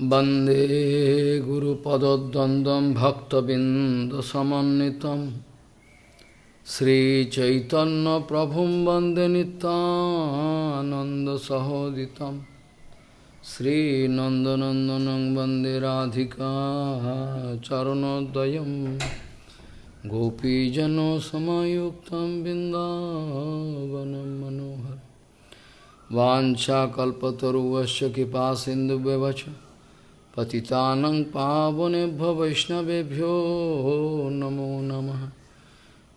वन्दे गुरुपदद्वन्द्वं भक्तबिन्दसमन्वितं श्रीचैतन्यप्रभुं वन्दे नितानन्दसहोदितं श्रीनन्दनन्दनं वन्दे राधिका चरणोदयं गोपीजनसमयुक्तं बिन्दावनं मनोहर वाञ्छाकल्पतरुवश्च कृपा सिन्धुव्यवच पतितानं पावनेभ्यो वैष्णवेभ्यो नमो नमः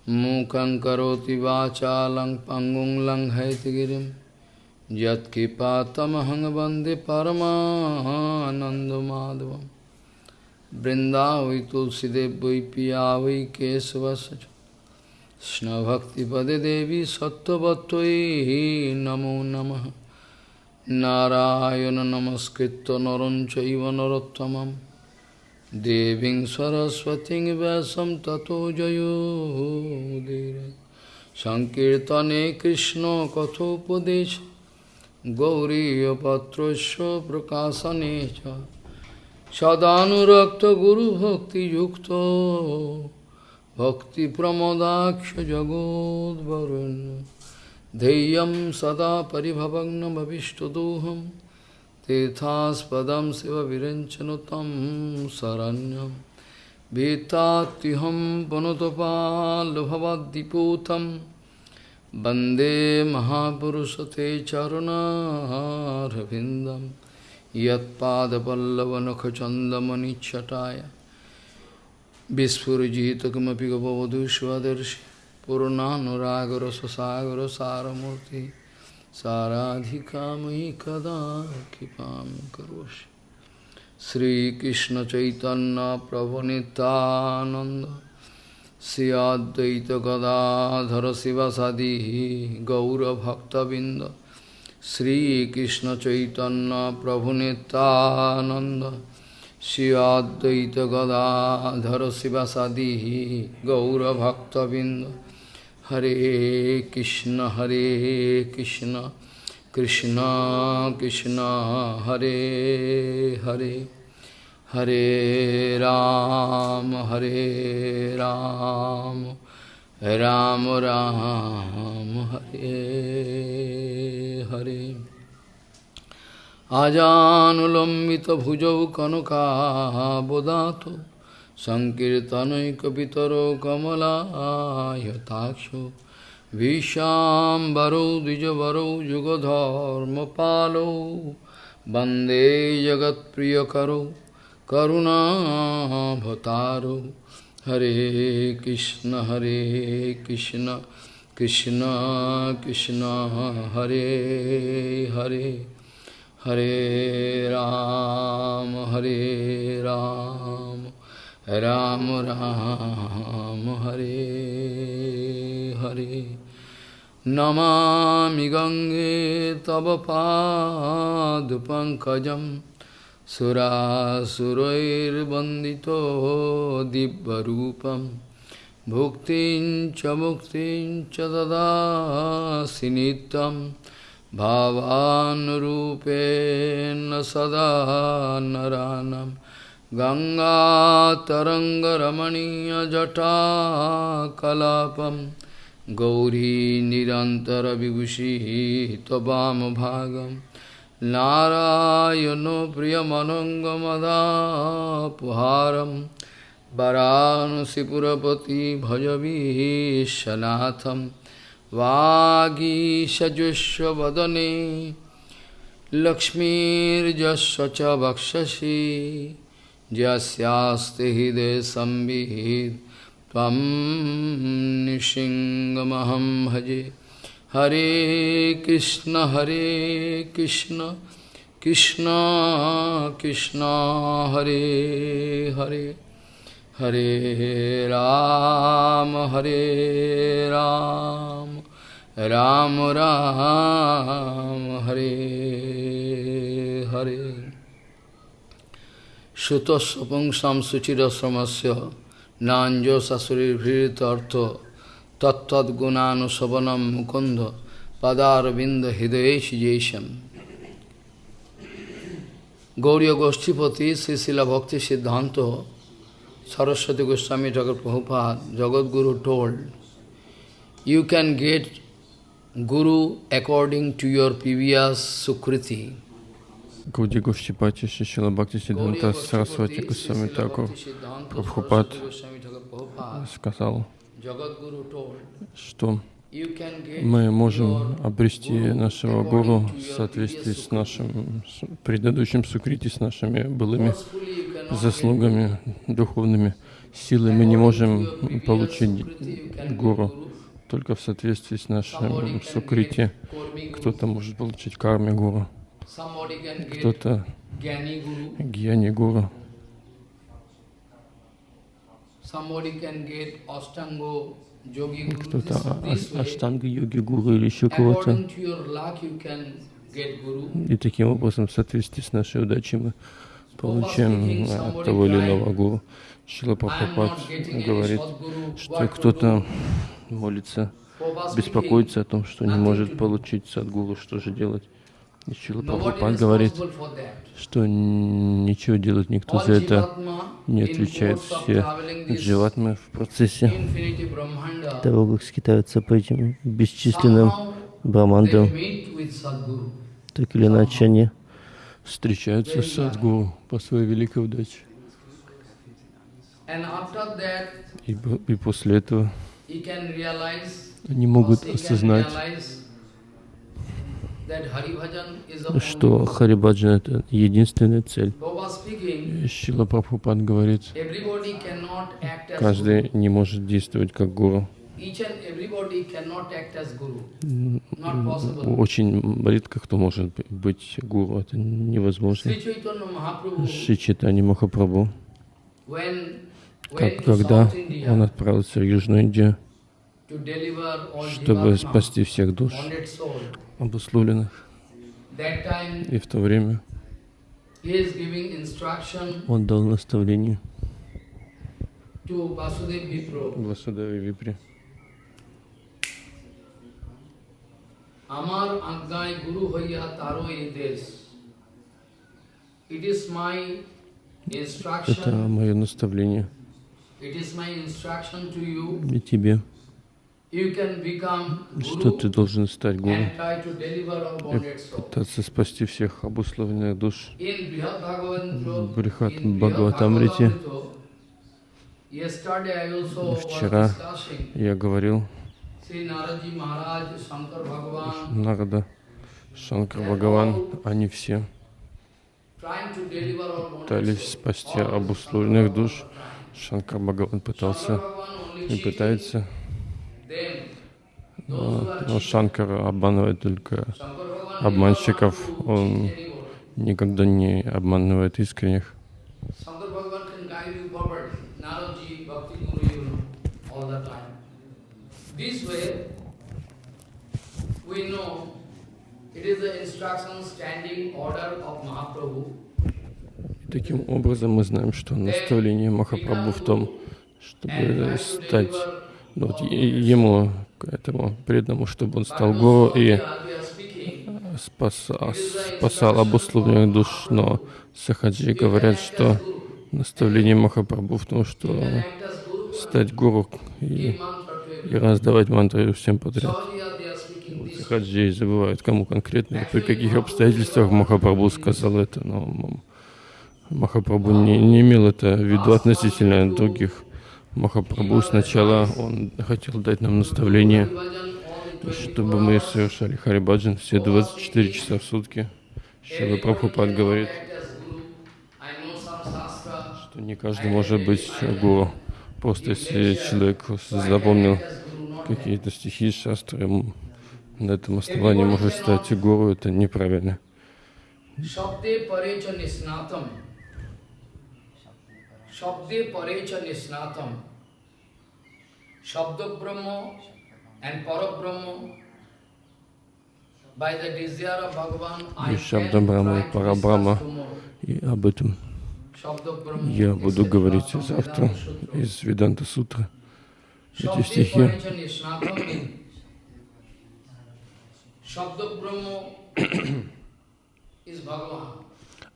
मूकं करोति वाचालं पङ्गुं लङ्घयतिगिरिं यत्कृपातमहं वन्दे परमानन्दमाधवं बृन्दावै तुलसीदेव वै पिया वै केशवस्य कृष्णभक्तिपदे देवी सत्त्ववत्त्वयि नमो नमः নারায়ণ নমস্কৃত নরঞ্চ নরোত্তম দেবী দেবীং সরস্বতী ব্যাসম ততো জয়োদীর সংকীর্তনে কৃষ্ণ কথোপদেশ। গৌরীপত্র প্রকাশনে সদানুরক্ত গুরুভক্তিযুক্ত ভক্তিপ্রমদাক্ষ জগদ্বরণ্য। धैर्यं सदा परिभवग्नमभिष्टदोहं तीर्थास्पदं शिवविरञ्चनुतं शरण्यं भीतात्युहं पुनतपाल्भवद्दिपूतं वन्दे महापुरुषते चरुणारविन्दं यत्पादपल्लवनखचन्दमनिच्छटाय विस्फुजित किमपि गपवधू स्वदर्शि पूर्णानुरागरससागरसारमूर्ति साराधिका मयि कदा कृपां करोषि श्रीकृष्णचैतन्यप्रभुनितानन्द श्री अद्वैत गदाधर शिवसदि गौरभक्तबिन्द श्रीकृष्णचैतन्यप्रभुनितानन्द Shri Advaita Gadadhara Sivasadi Gaura Bhakta Binda Hare Krishna Hare Krishna Krishna Krishna Hare Hare Hare Ram Hare Ram Ram Ram Hare Hare আজানুলম্বিতভুজৌ सङ्कीर्तनैकपितरो कमलायताक्षो विशाम्बरो द्विजवरो युगधर्मपालो वन्दे जगत्प्रियकरो करुणाभतारो हरे कृष्ण हरे कृष्ण कृष्ण कृष्ण हरे हरे हरे राम हरे Ram Ram, Ram Ram, Hare Hare. Namami Gange Tava Padupankajam Surasurair Bandito Dibbarupam Bhuktin Chamuktin Chadada Sinitam भावानुरूपेण सदा गङ्गातरङ्गरमणीयजटा कलापं गौरी निरन्तरविभूषिः त्वमभागं नारायणो प्रियमनङ्गमदापुहारं वरांसिपुरपति भजवीः सनाथं वागीषजुष्वदने लक्ष्मीर्जस्व च वक्षसि। यस्यास्ति हृदय संविद तम निशिंगमहम भजे। हरे कृष्ण हरे कृष्ण कृष्ण कृष्ण, हरे हरे। हरे राम हरे राम। राम राम, हरे हरे। সুতঃসপুংসাম শুচিরশ্রমস্য নাঞ্জ শাশুড়ির ভীড়িত অর্থ তত্ত্গুণানুশবনম মুকুন্দ পদারবিন্দ হৃদয়ে সুজেশম গৌরীয় গোষ্ঠীপতি শ্রীশিলা ভক্তি সিদ্ধান্ত Saraswati Goswami Thakur Prabhupada, Jagadguru told, you can get Guru according to your previous Sukriti. Гауди Гошчипати Шишила Бхакти Сиддханта Сарасвати Госвами Такур Прабхупад сказал, что мы можем обрести нашего гуру в соответствии с нашим с предыдущим сукрити, с нашими былыми заслугами духовными. Силой мы не можем получить гуру только в соответствии с нашим сукрити. Кто-то может получить карме гуру кто-то гьяни гуру, кто-то аштанга йоги гуру или еще кого-то. И таким образом, в соответствии с нашей удачей, мы получаем от того или иного гуру. Шила Прабхупад говорит, что кто-то молится, беспокоится о том, что не может получить садгуру, что же делать? И Шила Прабхупад говорит, что ничего делать никто за это не отвечает. Все дживатмы в процессе того, как скитаются по этим бесчисленным брамандам, так или иначе они встречаются с Садгуру по своей великой удаче. И, и после этого они могут осознать, что Харибаджан — это единственная цель. Шила Прабхупад говорит, каждый не может действовать как гуру. Очень редко кто может быть гуру, это невозможно. Шри Читани Махапрабху, как, когда он отправился в Южную Индию, чтобы спасти всех душ, обусловленных. И в то время он дал наставление Васудеве Випре. আমার আজ্ঞায় গুরু হইয়া তারও এই দেশ It is my instruction. Это мое наставление. It is my instruction to you. И тебе что ты должен стать гуру? и пытаться спасти всех обусловленных душ. В Брихат Бхагаватамрите вчера я говорил Нарада, Шанкар Бхагаван, они все пытались спасти обусловленных душ. Шанкар Бхагаван пытался и пытается но Шанкар обманывает только обманщиков, он никогда не обманывает искренних. Таким образом мы знаем, что наставление Махапрабху в том, чтобы стать ну, вот ему, этому преданному, чтобы он стал гуру и спасал, спасал обусловленных душ. Но сахаджи говорят, что наставление Махапрабху в том, что стать гуру и, и раздавать мантры всем подряд. Сахаджи забывают, кому конкретно при каких обстоятельствах Махапрабху сказал это, но Махапрабху не, не имел это в виду относительно других Махапрабху сначала он хотел дать нам наставление, чтобы мы совершали Харибаджан все 24 часа в сутки. Шила Прабхупад говорит, что не каждый может быть гуру. Просто если человек запомнил какие-то стихи, шастры, на этом основании может стать гуру, это неправильно. Shabde parecha nisnatam. Shabda Brahma and Parabrahma by the desire of Bhagavan I Шабда Брахма и Парабрама. И об этом я буду говорить завтра из Веданта Сутры. Эти стихи.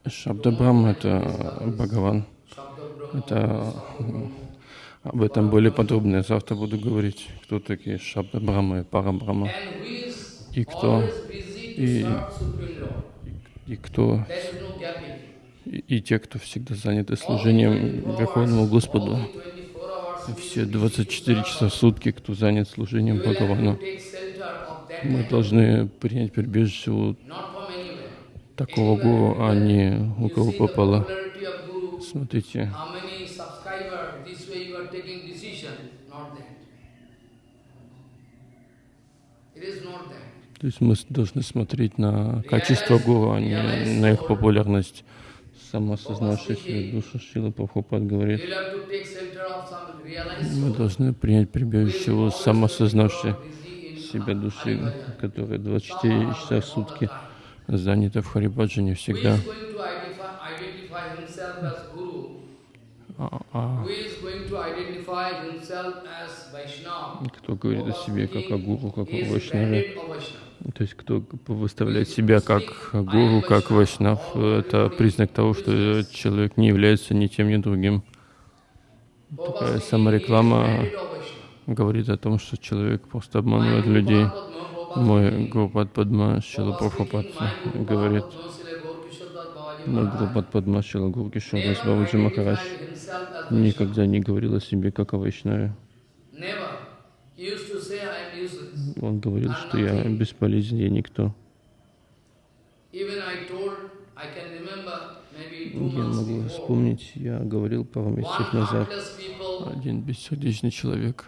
Шабда Брахма — это Бхагаван. Это об этом более подробно завтра буду говорить, кто такие Шабда Брахма и Пара И кто, и, Lord. и кто, и, и те, кто всегда заняты служением Верховному Господу. All the 24 hours Все 24 часа в сутки, кто занят служением Бхагавану. Мы должны принять прибежище у такого гуру, а не у кого попало. Смотрите, то есть мы должны смотреть на качество гуру, а не на их популярность. Самоосознавшийся душа Шила Прабхупад говорит, мы должны принять прибежище у in себя души, которая 24 часа в сутки занята в Харибаджане всегда. is going to identify, identify himself as Guru? А, а Who is going to identify himself as Vaishnava? Кто говорит о себе как о гуру, как о Вайшнаве, то есть кто выставляет себя как гуру, как Вайшнав, это признак того, что человек не является ни тем, ни другим. Speaking, самореклама. Говорит о том, что человек просто обманывает людей. Мой Гурупад Падма Шила Прабхупад говорит, мой Гурупад Падма Шила Гуркишор Бабаджи Махарадж никогда не говорил о себе как о Вайшнаве. Он говорил, что я бесполезен, я никто. Я могу вспомнить, я говорил пару месяцев назад, один бессердечный человек,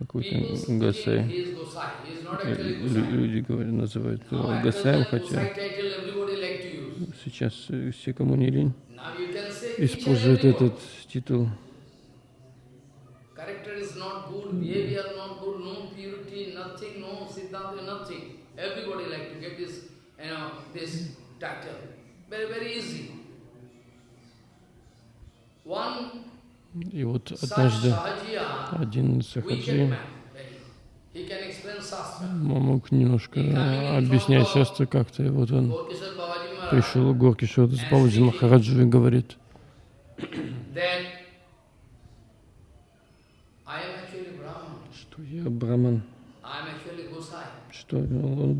какой-то Гасай. Лю- Люди говорят, называют его Гасаем, хотя сейчас э, все, кому не лень, используют этот титул. Everybody like to get this, you know, this title. Very, very easy. One И вот однажды один сахаджи мог немножко э, объяснять шастры как-то, и вот он пришел к Горке Шода с Бабаджи Махараджу и говорит, что я браман, что он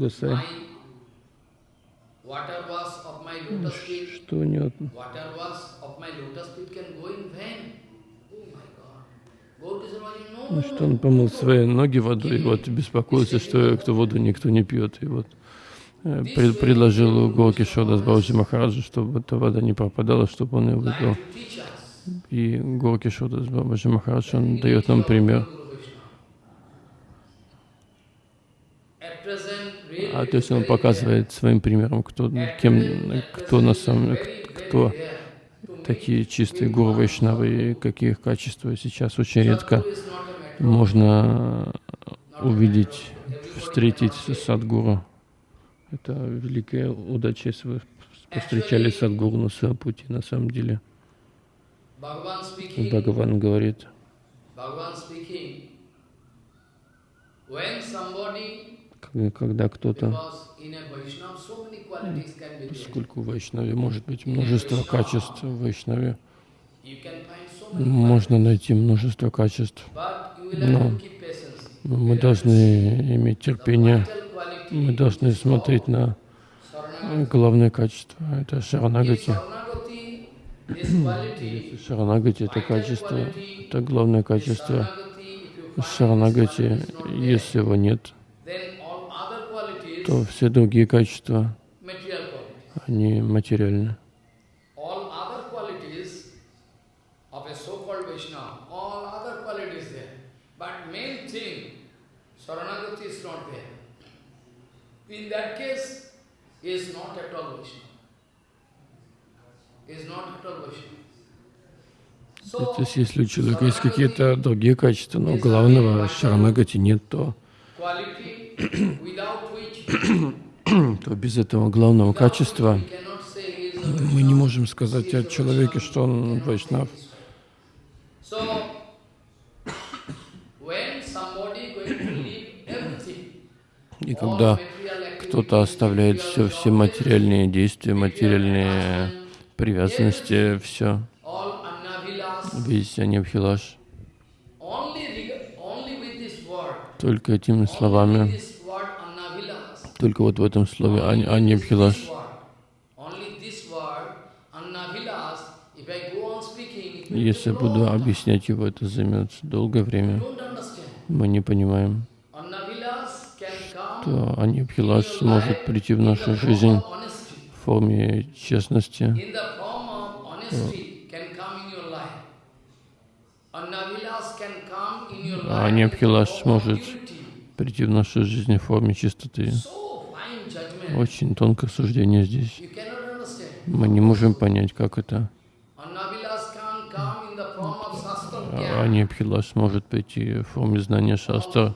feet, что у него Ну, что он помыл свои ноги водой, и вот беспокоился, что кто воду никто не пьет. И вот э, пред- предложил Горки Шода с Баджи Махараджу, чтобы эта вода не пропадала, чтобы он ее выпил. И Горки Шода с Баджи Махарадж, он дает нам пример. А то есть он показывает своим примером, кто, кем, кто на самом кто very rare to meet такие чистые гуру Вайшнавы и какие их качества. Сейчас очень редко можно увидеть, встретить садгуру. Это великая удача, если вы повстречали садгуру на своем пути. На самом деле, Бхагаван говорит, когда кто-то, поскольку в Вайшнаве может быть множество качеств, в Вайшнаве можно найти множество качеств, но мы должны иметь терпение, мы должны смотреть на главное качество, это шаранагати. Шаранагати — это качество, это главное качество. Шаранагати, если его нет, qualities, то все другие качества, они материальны. In that case, is not at all Vaishnava. Is not at all Vaishnava. То есть, если у человека есть какие-то другие качества, но главного шаранагати нет, то, то без этого главного качества мы не можем сказать о человеке, что он вайшнав. И когда кто-то оставляет все, все материальные действия, материальные привязанности, все, весь Анибхилаш, только этими словами, только вот в этом слове Анибхилаш, если буду объяснять его, это займет долгое время. Мы не понимаем, что Анибхилаш может прийти в нашу жизнь в форме честности, а Анибхилаш может прийти в нашу жизнь в форме чистоты. Очень тонкое суждение здесь. Мы не можем понять, как это. Анибхилаш может прийти в форме знания шастра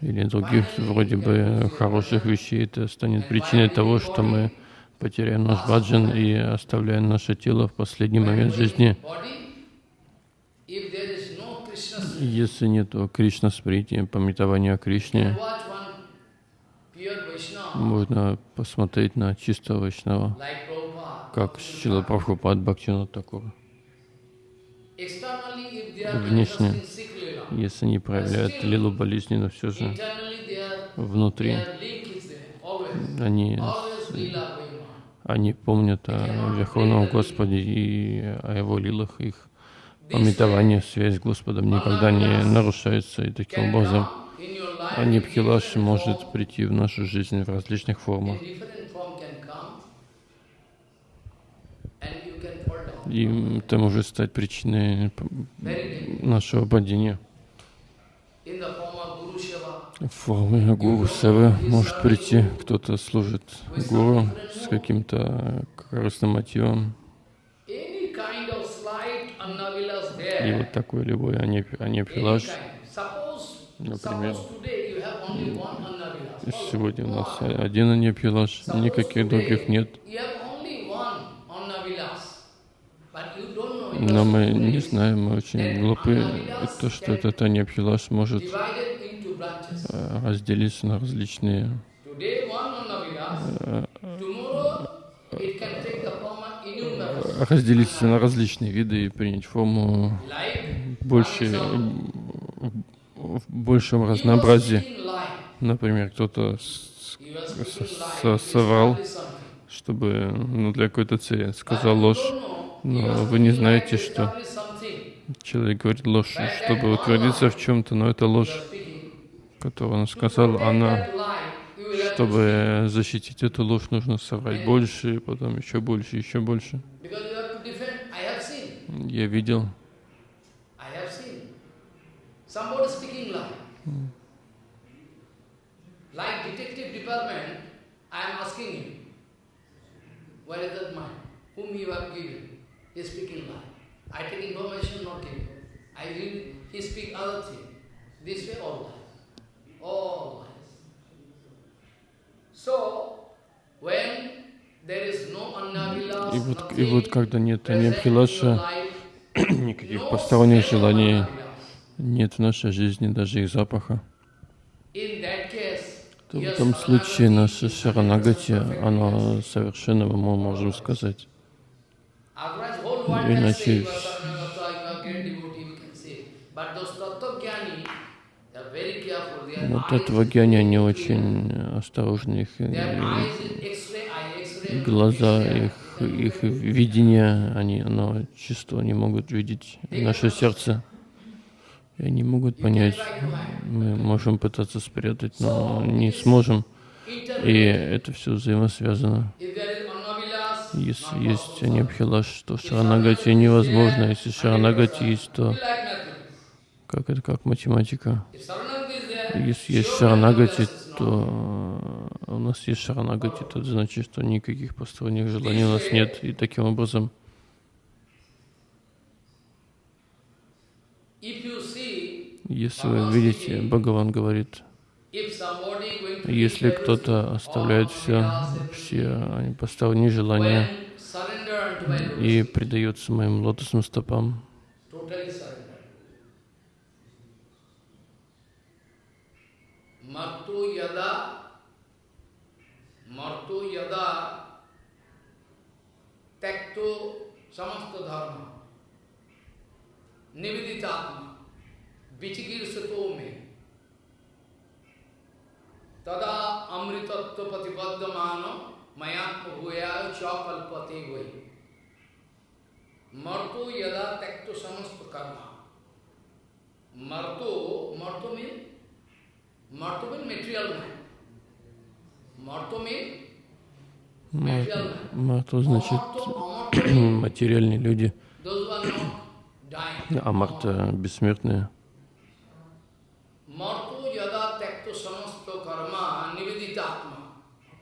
или других вроде бы хороших вещей. Это станет причиной того, что мы потеряем наш баджан и оставляем наше тело в последний момент жизни. Если нет Кришна сприти, пометования о Кришне, можно посмотреть на чистого Вайшнава, как Шила Прабхупад Бхактинат Такур. Внешне, если они проявляют лилу болезни, но все же внутри. они, они помнят о Верховном Господе и о Его лилах, их пометование, связь с Господом никогда не нарушается, и таким образом Анибхилаш может прийти в нашу жизнь в различных формах. И это может стать причиной нашего падения. В форме гуру севы может прийти, кто-то служит гуру с каким-то корыстным мотивом. И вот такой любой анепилаж, например, сегодня у нас один анепилаж, никаких других нет. Но мы не знаем, мы очень глупы, то, что этот анепилаж может э, разделиться на различные э, разделиться на различные виды и принять форму больше, в большем разнообразии. Например, кто-то соврал, чтобы ну, для какой-то цели сказал ложь, но вы не знаете, что человек говорит ложь, чтобы утвердиться в чем-то, но это ложь, которую он сказал, она чтобы защитить эту ложь, нужно соврать больше, потом еще больше, еще больше. Я видел. И вот, и вот когда нет ни Абхилаша, никаких посторонних желаний, нет в нашей жизни даже их запаха, то в этом случае наше Шаранагати, оно совершенно, мы можем сказать. Иначе вот этого гьяни, они очень осторожны, их глаза, их, их видение, они, оно чисто, они могут видеть наше сердце. И они могут понять, мы можем пытаться спрятать, но не сможем. И это все взаимосвязано. Если есть анибхилаш, то шаранагати невозможно. Если шаранагати есть, то как это как математика. Если есть шаранагати, то у нас есть шаранагати, то это значит, что никаких посторонних желаний у нас нет. И таким образом, если вы видите, Бхагаван говорит, если кто-то оставляет все, все посторонние желания и предается моим лотосным стопам, Mattu yada Marto yada me tada amritattva patipaddamano mayatma bhuyaya chakalpate vai Marto yada tekto samasta karma Marto, Marto means Marto means material man. Marto means material man. Марту значит материальные люди, а Марта бессмертные. Marto yada tekto samasto karma nividitatma vichikirsito me tada eh, Marto yada tekto samasto dharma nivid Marto yada tekto samasto karma nividitatma vichikirsito me I mean Bhagavan want to say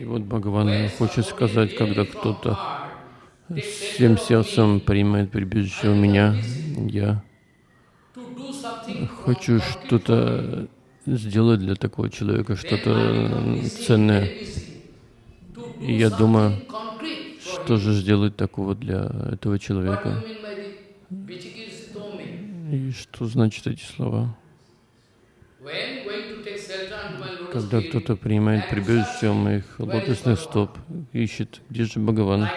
И вот Бхагаван хочет сказать, когда кто-то всем сердцем принимает прибежище у меня, я хочу что-то сделать для такого человека, что-то ценное. И я думаю, что же сделать такого для этого человека? И что значит эти слова? Когда кто-то принимает прибежище моих лотосных стоп, ищет, где же Бхагаван?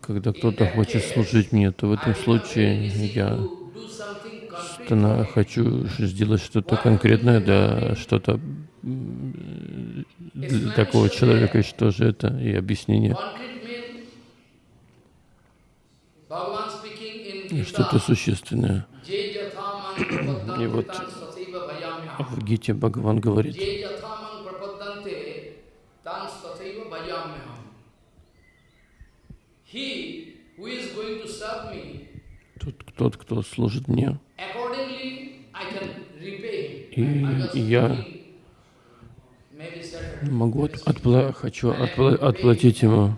Когда кто-то хочет служить мне, то в этом случае я стана- хочу сделать что-то конкретное, да, что-то для такого человека, что же это, и объяснение. Что-то существенное. И вот В Гите Бхагаван говорит, тот, кто служит мне, И я могу от- отпла- хочу отпла- отплатить ему.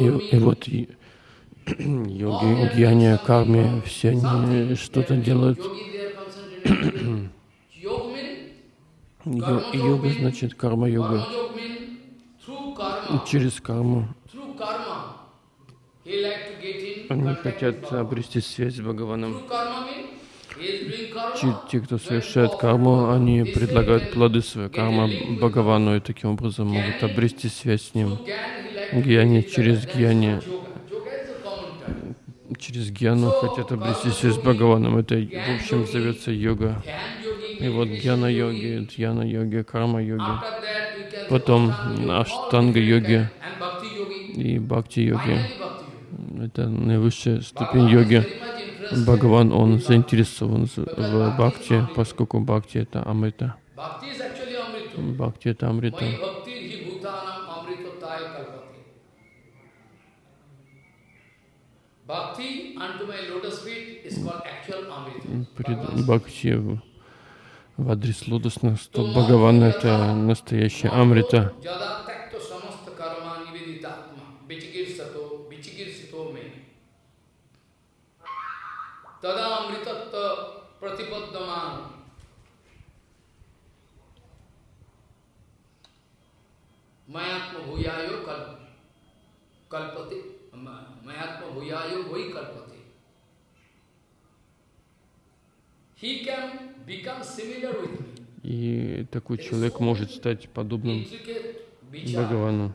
И, и вот и- йоги, гьяни, карми, все они что-то делают. йога значит карма-йога. Через карму through karma. He like to get in они хотят обрести связь с Бхагаваном. Те, те, кто совершает карму, они предлагают плоды своей кармы Бхагавану и таким образом могут обрести связь с ним. Гьяни через гьяни, через гьяну хотят обрести связь с Бхагаваном. Это, в общем, зовется йога. И вот гьяна-йоги, дьяна-йоги, карма-йоги, потом аштанга-йоги и бхакти-йоги. Это наивысшая ступень йоги. Бхагаван, он заинтересован в бхакти, поскольку бхакти это амрита. Бхакти это амрита. Пред бхакти в адрес лотосных стоп Бхагавана это настоящая амрита. Pratipaddaman. Mayatma bhuyayo kal, kalpate. Ma- Mayatma bhuyayo bhui kalpate. He can become similar with me. И такой человек может стать подобным. Бхагавану.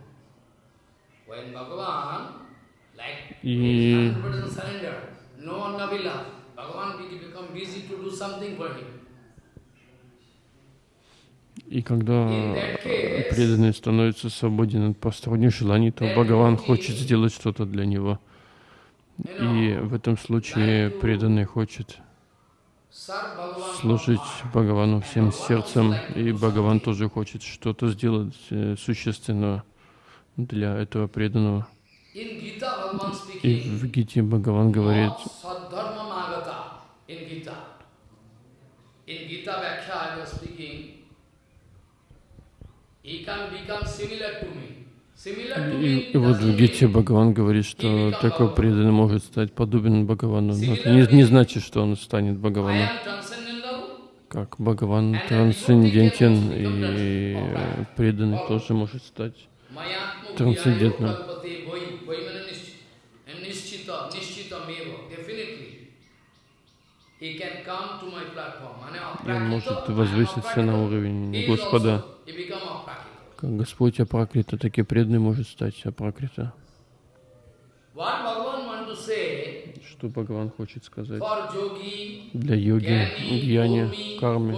И 100% surrender, no Navila, Bhagavan be- become busy to do something for him. И когда преданный становится свободен от посторонних желаний, то Бхагаван хочет сделать что-то для него. И в этом случае преданный хочет служить Бхагавану всем сердцем, и Бхагаван тоже хочет что-то сделать э, существенного для этого преданного. И в Гите Бхагаван говорит, И, и вот в Гите Бхагаван говорит, что такой преданный может стать подобен Бхагавану. Но это не, не значит, что он станет Бхагаваном. Как Бхагаван трансцендентен, и преданный тоже может стать трансцендентным. И он может возвыситься на уровень Господа. Как Господь Апракрита, так и преданный может стать Апракрита. Что Бхагаван хочет сказать? Для йоги, гьяни, кармы,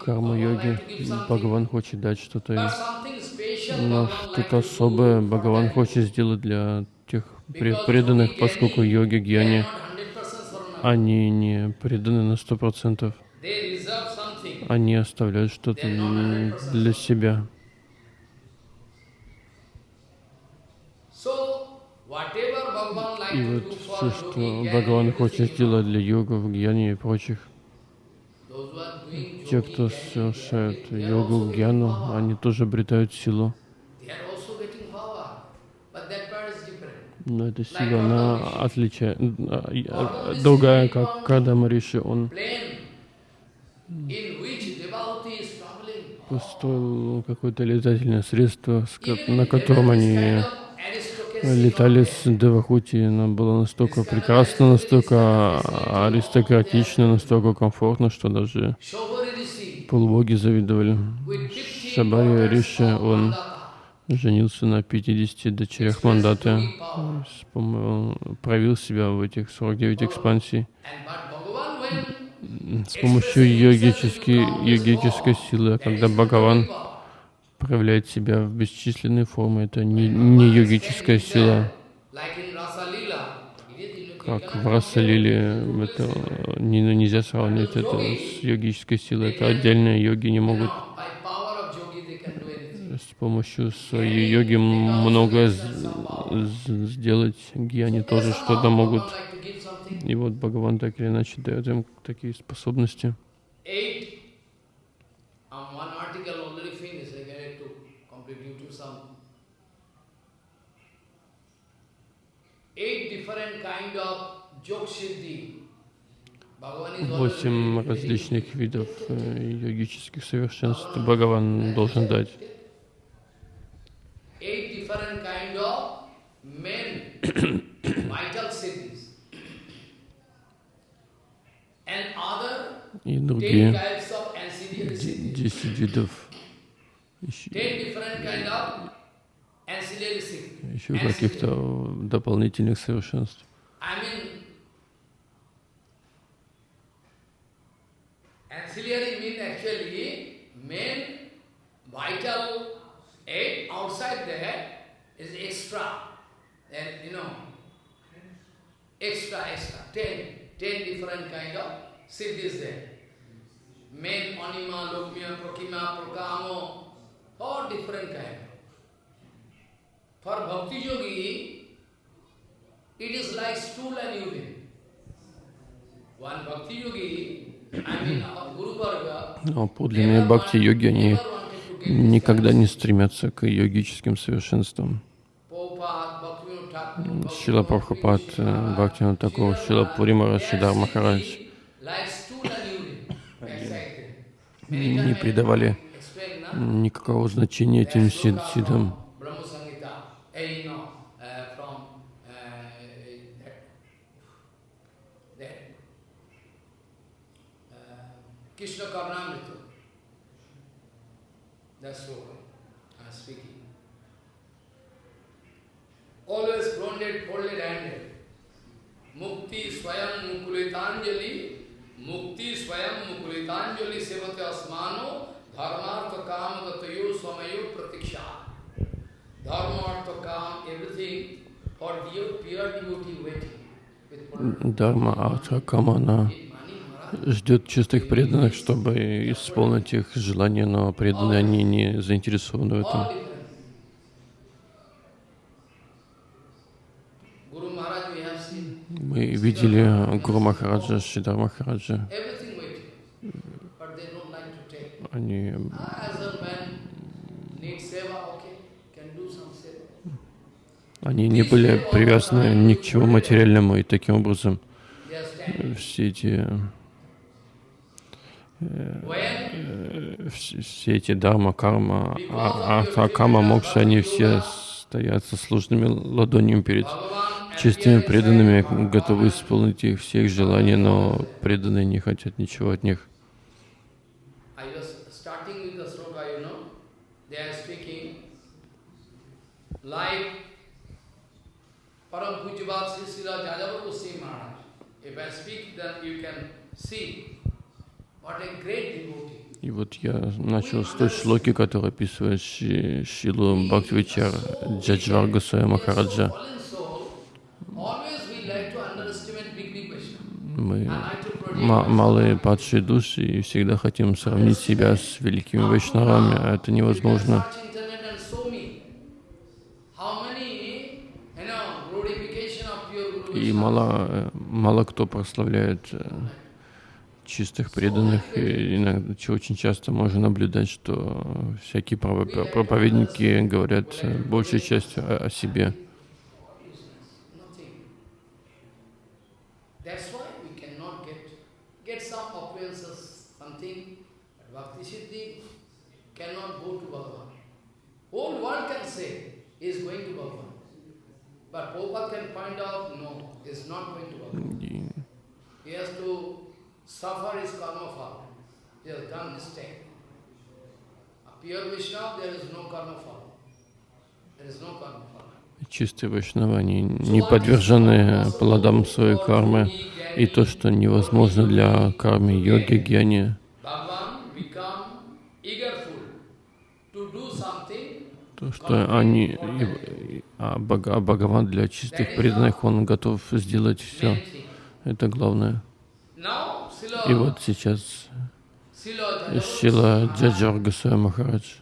карма-йоги, Бхагаван хочет дать что-то, но что-то особое Бхагаван хочет сделать для тех преданных, поскольку йоги, гьяни, они не преданы на сто процентов. Они оставляют что-то для себя. И вот все, что Бхагаван хочет сделать для йогов, гьяни и прочих, те, кто совершают йогу, гьяну, они тоже обретают силу. Но эта сила, она отличает, другая, как Када Мариши, он построил какое-то летательное средство, на котором они летали с Девахути. Она была настолько прекрасна, настолько аристократична, настолько комфортно, что даже полубоги завидовали. Шабари Риша, он женился на 50 дочерях мандаты, проявил себя в этих 49 экспансий. С помощью йогической, йогической силы, когда Бхагаван проявляет себя в бесчисленные формы, это не, не йогическая сила. Как в Расалиле, это не, нельзя сравнивать это с йогической силой, это отдельные йоги не могут помощью своей йоги многое сделать. Гьяни тоже что-то могут. И вот Бхагаван так или иначе дает им такие способности. Восемь различных видов э, йогических совершенств Бхагаван должен дать. И другие. десять видов. Еще, еще каких-то дополнительных совершенств. Ancillary mean actually main vital eight outside there is extra. And you know, extra, extra, ten, ten different kind of siddhis there. Main anima, lokmya, prakima, prakamo, all different kind. For bhakti yogi, it is like stool and urine. One bhakti yogi Но подлинные бхакти-йоги, они никогда не стремятся к йогическим совершенствам. Шила Прабхупад, Бхактина такого, Шила Пурима Шидар Махарадж не придавали никакого значения этим сидам. That's what I'm speaking. Always blonded, folded handed. Mukti swayam mukulitanjali, mukti swayam mukulitanjali sevate asmano, Dharma to kam gatayo swamayo pratiksha. Dharma to kam, everything for dear pure devotee waiting. Dharma artha kamana. Ждет чистых преданных, чтобы исполнить их желания, но преданные они не заинтересованы в этом. Мы видели Гуру Махараджа, Шидар Махараджа. Они Они не были привязаны ни к чему материальному, и таким образом все эти все все эти дарма, карма, а, а, кама, мокша, они все стоят со сложными ладонями перед чистыми преданными, готовы исполнить их все их желания, но преданные не хотят ничего от них. See И вот я начал с той шлоки, которая описывает Ши- Шилу Бхактивичар Джаджвар Госвами Махараджа. Мы малые падшие души и всегда хотим сравнить себя с великими вайшнавами, а это невозможно. И мало, э, мало кто прославляет э, чистых преданных. И иногда, очень часто можно наблюдать, что всякие проповедники говорят э, большей частью о, о себе. But Prabhupada can find out, no, is not going to Bhagavan. He has to suffer his karma fall. He has done mistake. Pure Vaishnava, there is no karma fall. There is no karma fall. чистые вайшнавы, они не подвержены плодам своей кармы. И то, что невозможно для кармы йоги, гьяни, то, что они, а а Бхагаван для чистых преданных, он готов сделать все. Это главное. И вот сейчас Шила Джаджар Госвами Махарадж,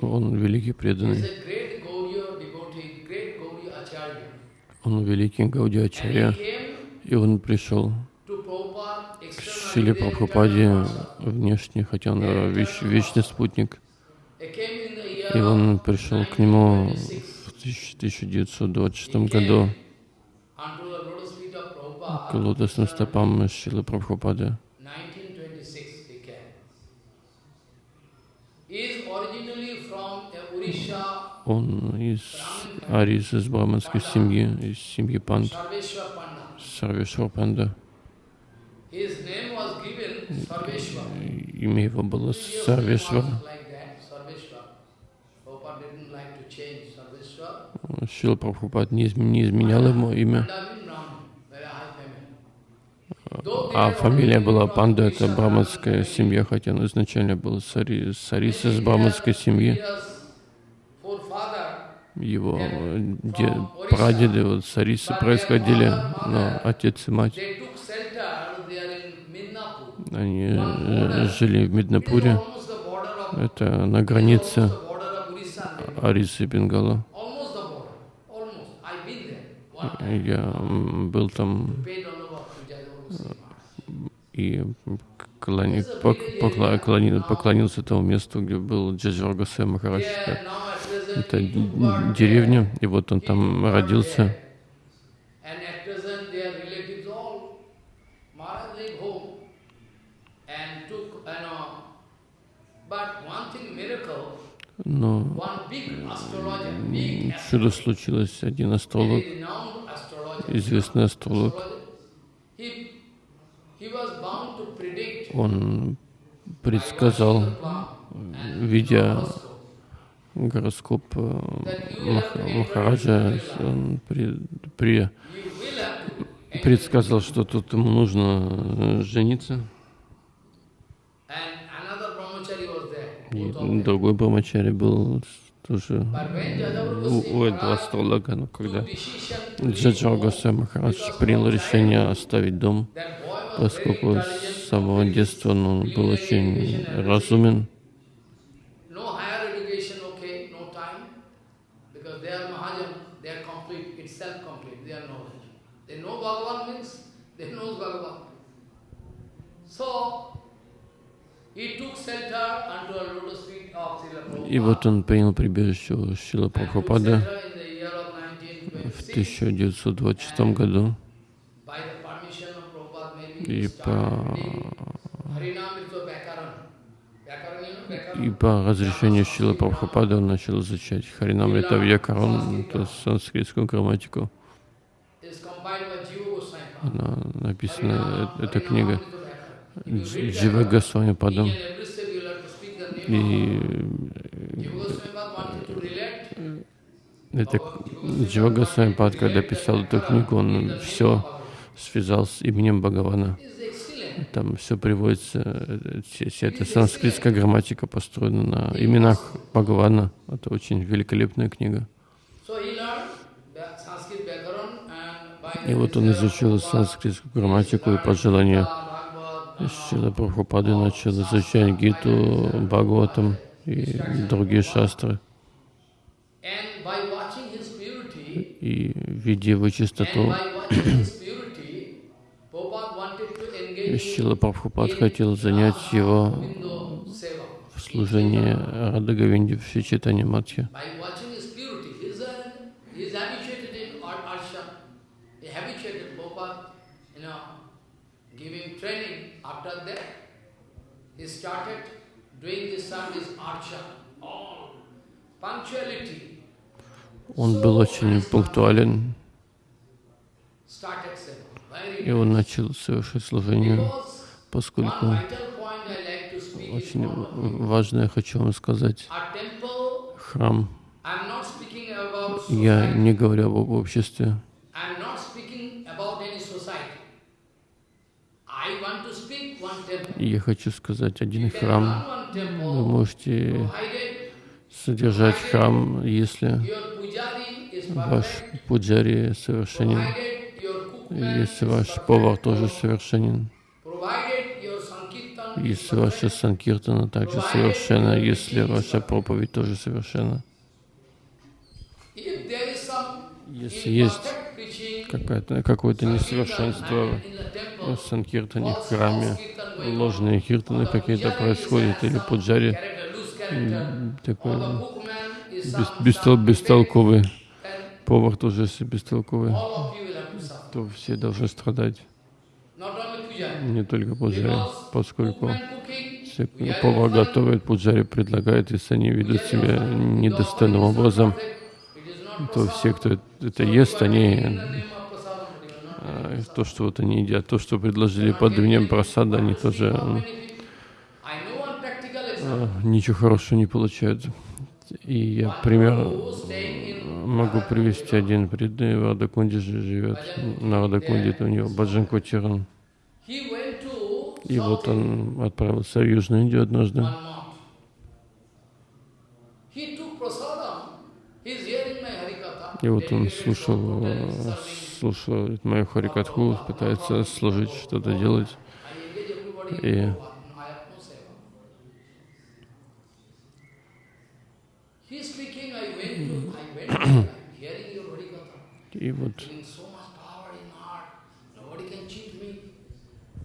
он великий преданный, он великий Гауди And Ачарья, he came и он пришел is Прабхупаде внешне, хотя он э, веч- вечный спутник. И он пришел к нему 1926 в 1926 году к лотосным стопам Шилы Прабхупады. 1926 he came. He is originally from Odisha, Он из Арис, из браманской семьи, из семьи Панд. Сарвешвар Панда. Имя его было Sarveshwar. Шила Прабхупад не, изм- не изменял ему имя, а фамилия была Панда, это браманская семья, хотя он изначально был Сари, Сариса из браманской семьи. Его э, де- прадеды вот Сарисы происходили, но отец и мать, They took shelter there in Midnapur. Они э, жили в of, это на границе. Арисы и Бенгала. Я был там и поклонился тому месту, где был Джаджар Госвами Махарадж. Это деревня, и вот он там родился. And at present their relatives all, Maharaj leave home and took, you know, but one thing miracle, Но чудо случилось. Один астролог, известный астролог, он предсказал, видя гороскоп э, Мах- Махараджа, он при, при- предсказал, что тут ему нужно э, жениться. And another brahmachari was there. И другой брамачари был тоже у, у этого астролога, но когда Джаджар Госвами Махарадж принял решение оставить дом, поскольку с самого детства он был очень разумен. So, И вот он принял прибежище у Шила of в 1926. 1926 году. И по, и по разрешению Шила Прабхупады он начал изучать Харинамрита Вьякарон, то есть санскритскую грамматику. Она написана, э- эта книга Джива Госвами name И to relate это Джива Госвами Пад, когда писал эту книгу, он все связал с именем Бхагавана. Там все приводится, э, вся, эта санскритская грамматика построена на именах Бхагавана. Это очень великолепная книга. И вот он изучил санскритскую грамматику и по желанию Шила Прабхупады начал изучать Гиту, Бхагаватам и другие шастры. И видя его чистоту, Шила Прабхупад хотел занять его в служении Рада Говинди в Читане Матхи. By watching his purity, he is, a, he is habituated in ar- arsham. He habituated Prabhupada, you know, giving training. After that, he started doing this service arsham. All punctuality Он был очень пунктуален, и он начал совершать служение, поскольку очень важное хочу вам сказать. Храм, я не говорю об обществе, I'm not speaking about any society. I want to speak temple. я хочу сказать один храм. Вы можете содержать храм, если ваш пуджари совершенен, если ваш повар тоже совершенен, если ваша санкиртана также совершенна, если ваша проповедь тоже совершенна. Если есть какое-то какое-то несовершенство в санкиртане, в храме, ложные киртаны какие-то происходят, или пуджари такой бес- бестол- бестолковый, повар тоже если бестолковый, то все должны страдать, не только пуджари, поскольку pujari повар готовит, пуджари предлагает, если они ведут себя недостойным образом, то все, кто это ест, они то, что вот они едят, то, что предложили под именем просада, они тоже а, ничего хорошего не получают. И я пример могу привести один преданный в Радакунде живет. На Радакунде это у него Баджан Котиран. И вот он отправился в Южную Индию однажды. И вот он слушал, Э, слушал мою харикатху, пытается служить, что-то делать. И- Prabhupada. No, I have no seva. He is speaking, I went to, I went there, I'm hearing your harikatha. И вот Feeling so much power in heart, nobody can cheat me.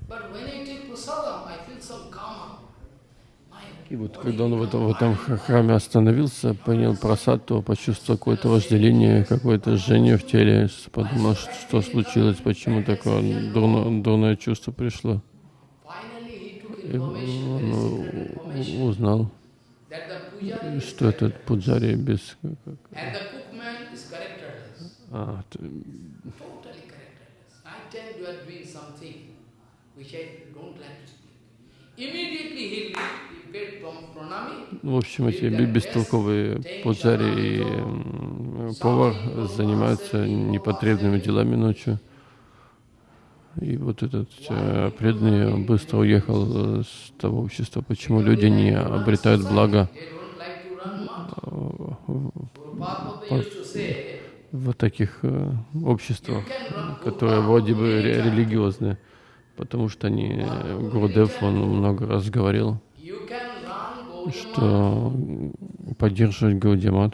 But when I take prasadam, I feel some calm. My И вот когда он в этом, в этом храме остановился, принял просад, то почувствовал какое-то вожделение, какое-то жжение в теле, подумал, что, что случилось, почему такое дурно- дурное чувство пришло. И он information, very secret у- information, узнал, что этот пуджари без... а, т- totally characterless. Night time you are doing something which I don't like to speak. Immediately he, в общем, эти бе- бестолковые пуджари и повар занимаются непотребными делами ночью. И вот этот э, преданный быстро уехал э, с того общества. Почему люди не обретают благо much. в- таких э, обществах, которые вроде бы ре- религиозные? Потому что они, э, Гурудев, он много раз говорил, что поддерживать apply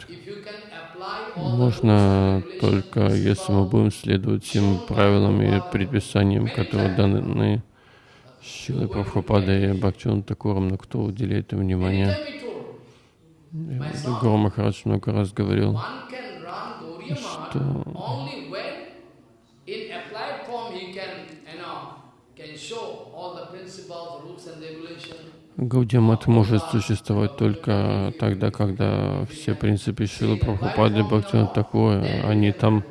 Можно только, если мы будем следовать тем правилам и предписаниям, которые даны Шилой Прабхупадой и Бхактиван Такуром, но кто уделяет им внимание? Гуру Махарадж много раз говорил, что Гаудиамат может существовать только тогда, когда все принципы Шилы Прабхупады, Бхактиван Такура, они там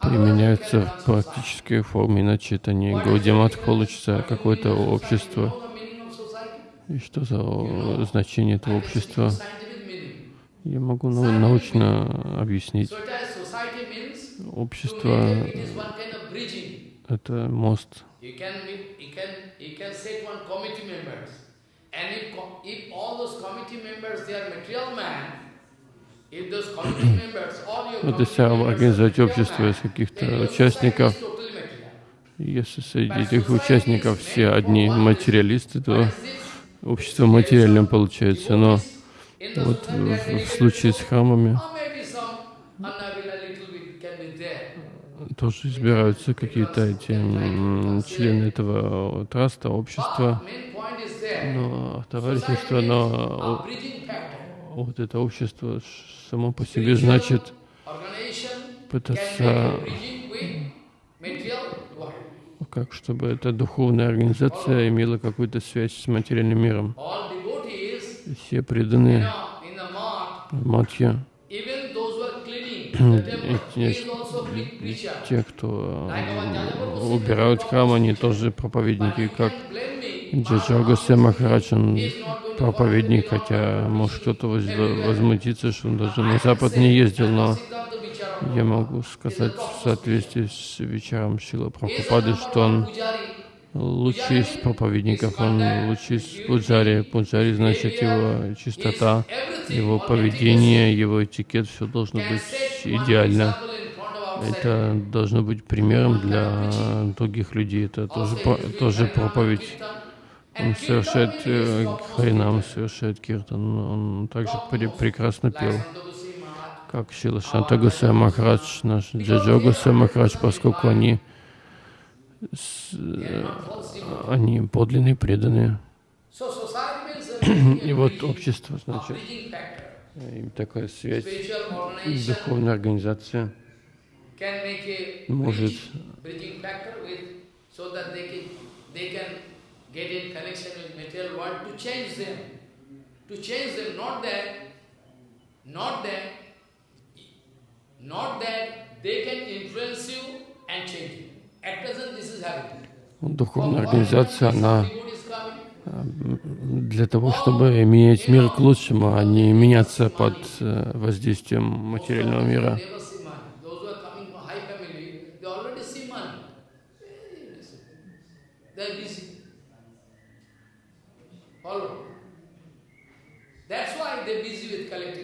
применяются в практической форме, иначе это не Гаудиамат получится какое-то общество. И что за значение этого общества? Я могу научно объяснить. Общество — это мост. Вот если организовать общество из каких-то участников, если среди этих участников все одни материалисты, то общество материальным получается. Но вот в, в случае с храмами тоже избираются какие-то эти члены этого траста, общества, но товарищество, но вот это общество само по себе значит пытаться как чтобы эта духовная организация имела какую-то связь с материальным миром. Все преданные матья, те, кто убирают храм, они тоже проповедники, как Джаджа Махарадж, он проповедник, хотя может кто-то возмутиться, что он даже на Запад не ездил, но я могу сказать в соответствии с вечером Шила Прабхупады, что он лучший из проповедников, он лучший из пуджари. Пуджари значит его чистота, его поведение, его этикет, все должно быть идеально. Это должно быть примером для других людей. Это тоже, тоже проповедь. Он совершает э, харинам, совершает киртан. Он также прекрасно пел как Шила Шанта Гусей Махарадж, наш Джаджо Гусей Махарадж, поскольку они, э, они подлинные, преданные. И вот общество, значит, им такая связь, духовная организация может get in connection with material world to change them. To change them, not that, not that Духовная организация, она для того, чтобы менять мир к лучшему, а не меняться под э, воздействием материального мира.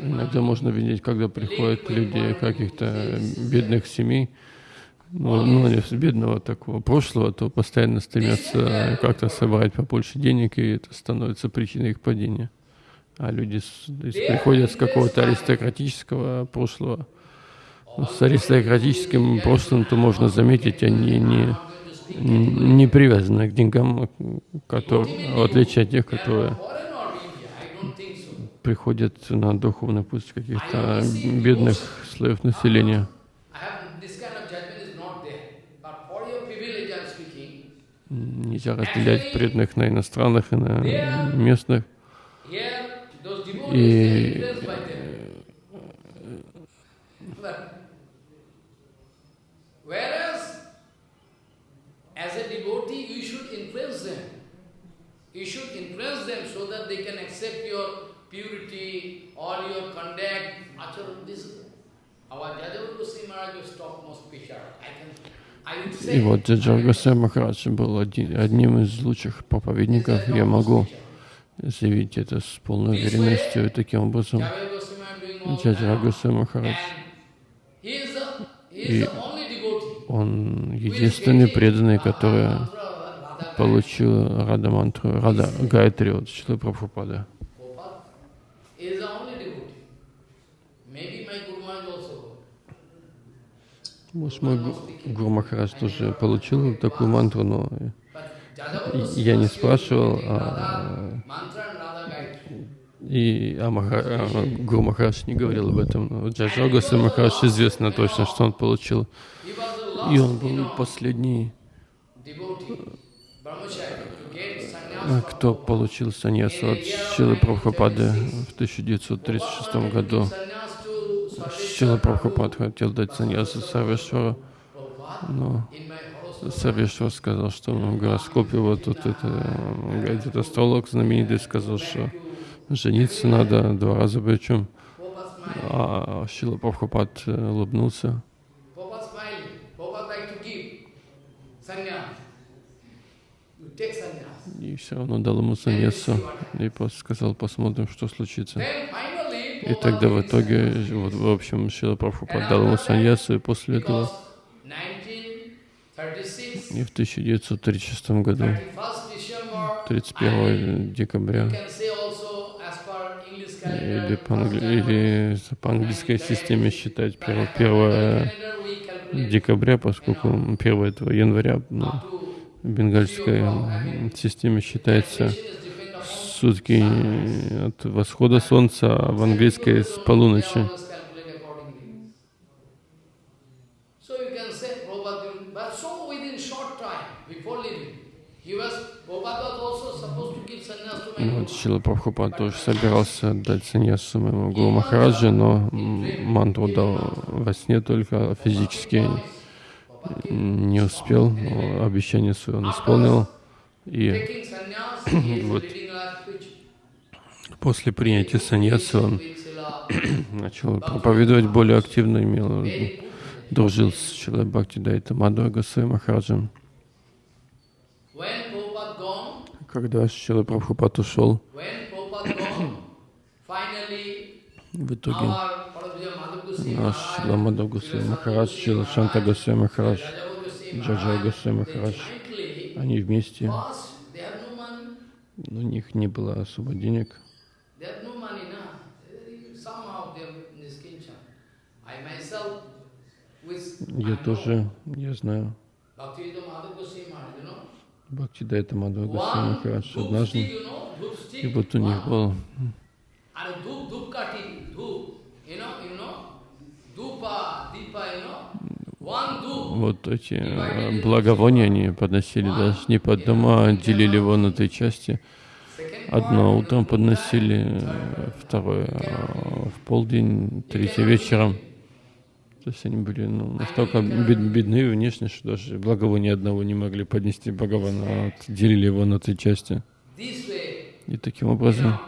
Иногда можно видеть, когда приходят люди каких-то бедных семей, ну, ну, с бедного такого прошлого, то постоянно стремятся как-то собрать побольше денег, и это становится причиной их падения. А люди с, приходят с какого-то аристократического прошлого. Ну, с аристократическим прошлым, то можно заметить, они не, не привязаны к деньгам, которые, в отличие от тех, которые приходят на духовный путь каких-то бедных слоев населения. Нельзя разделять преданных на иностранных и на местных. И as a devotee, you should influence them. You should influence them so that they can accept your purity, all your conduct, acharan, this. Our Jajava Goswami Maharaj was topmost picture. I can и вот Джаджар Махарадж был один, одним из лучших проповедников. Я могу заявить это с полной уверенностью. И таким образом, Джаджар Махарадж, и он единственный преданный, который получил Рада Мантру, Рада Гайтри от Шилы Прабхупада. Может, мой Гуру Махарадж тоже получил такую мантру, но я не спрашивал, а, и а, Маха, а, Гуру Махарадж не говорил об этом. Джаджа Махарадж известно точно, что он получил. И он был последний, кто получил саньясу от Шилы Прабхупады в 1936 году. Шила Прабхупад хотел дать саньясу Сарвешвару, но Сарвешвар сказал, что в гороскопе вот тут это, этот астролог знаменитый сказал, что жениться надо два раза причем. А Шила Прабхупад улыбнулся. И все равно дал ему саньясу и сказал, посмотрим, что случится. И тогда в итоге, вот, в общем, Шила Прабхупад дал ему саньясу, и после этого, и в 1936 году, 31 декабря, или по, или по английской системе считать 1, 1 декабря, поскольку 1 этого января ну, в бенгальской системе считается сутки от восхода солнца, а в английской с полуночи. Вот Шила Прабхупад тоже собирался дать саньясу моему Гуру Махараджи, но мантру дал во сне только, физически не успел, обещание свое он исполнил. И вот После принятия саньяса он начал проповедовать более активно, имел, дружил с Шилой Бхакти Дайта Мадхва Госвами Махараджем. Когда Шила Прабхупад ушел, в итоге наш Шила Мадхва Госвами Махарадж, Шила Шанта Госвами Махарадж, Джаджа Госвами Махарадж, они вместе, но у них не было особо денег. Я тоже, я знаю. Бхакти Дайта Мадхава Госвами Махарадж однажды, и вот у них был вот эти э, благовония они подносили даже не под дома, а делили его на три части. Одно утром подносили, второе э, в полдень, третье вечером. То есть они были ну, настолько бед, бедны внешне, что даже благовония одного не могли поднести Бхагавана, а делили его на три части. И таким образом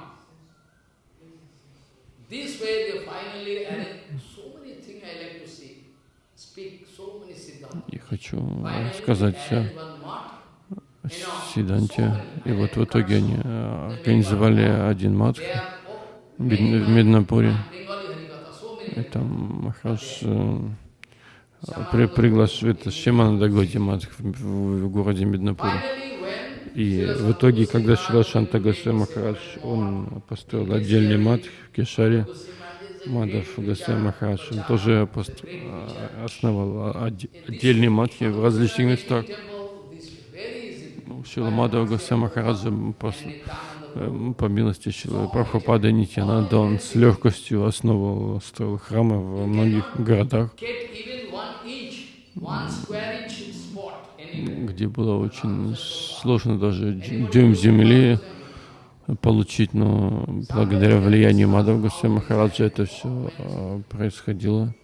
и хочу сказать Сиданте. И вот в итоге они э, организовали один матх в Меднапуре. Там Махарадж э, при, приглашает Шимана Даготи матх в, в городе Меднапуре. И в итоге, когда Шила Шанта Госвами Махарадж, он построил отдельный матх в Кешаре, Мадав Госвами Махарадж, он тоже э, основал отдельные матхи в различных местах. Шила Мадава Госвами Махараджа по милости Шилы Прабхупада Нитянанда, он с легкостью основал, строил храмы во многих городах, где было очень сложно даже дюйм земли получить, но благодаря влиянию Мадава Госвами Махараджа это все э, происходило.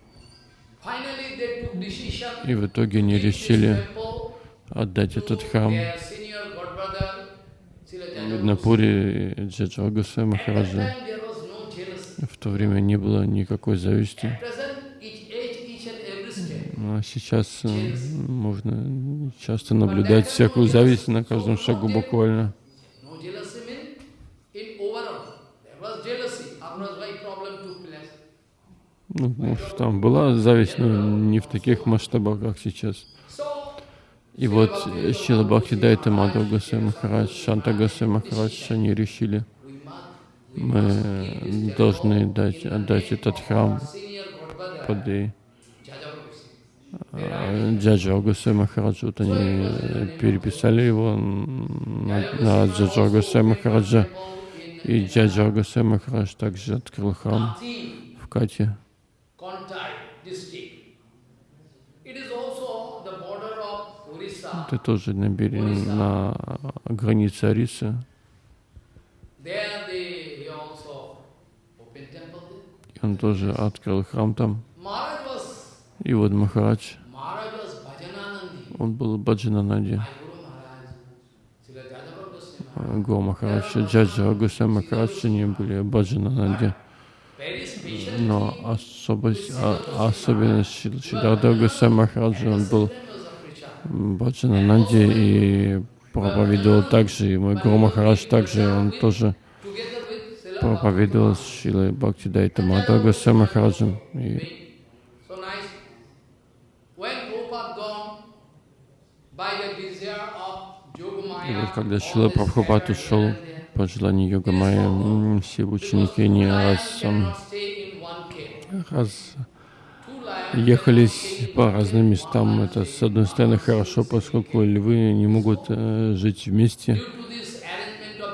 И в итоге они решили отдать этот храм Меднапуре Джаджа Госвами Махараджа. В то время не было никакой зависти. А сейчас э, можно часто наблюдать всякую зависть на каждом шагу буквально. Ну, может, там была зависть, но не в таких масштабах, как сейчас. И вот Шила Бхакти Дайта Мадхава Госвами Махарадж, Шанта Госвами Махарадж, они решили, мы должны дать, отдать этот храм под а, Джаджа Гусей Махараджа, вот они э, переписали его на, на Джаджа Махараджа. И Джаджа Гусей Махарадж также открыл храм в Кате. Это тоже на, берег, на границе Арисы. И он тоже открыл храм там. И вот Махарадж, он был Баджанананди. Го Махарадж, Джаджа, Гусей Махарадж, они были Баджанананди. Но особо, а, особенность Шидарда Гусей Махараджа, он был Баджанананди и проповедовал также, и мой Гуру Махарадж также, он тоже проповедовал с Шилой Бхакти Дайта Мадха Госвами Махараджем. И И вот когда Шила Прабхупад ушел по желанию Йога Майя, все ученики не раз, раз ехали по разным местам. Это, с одной стороны, хорошо, поскольку львы не могут э, жить вместе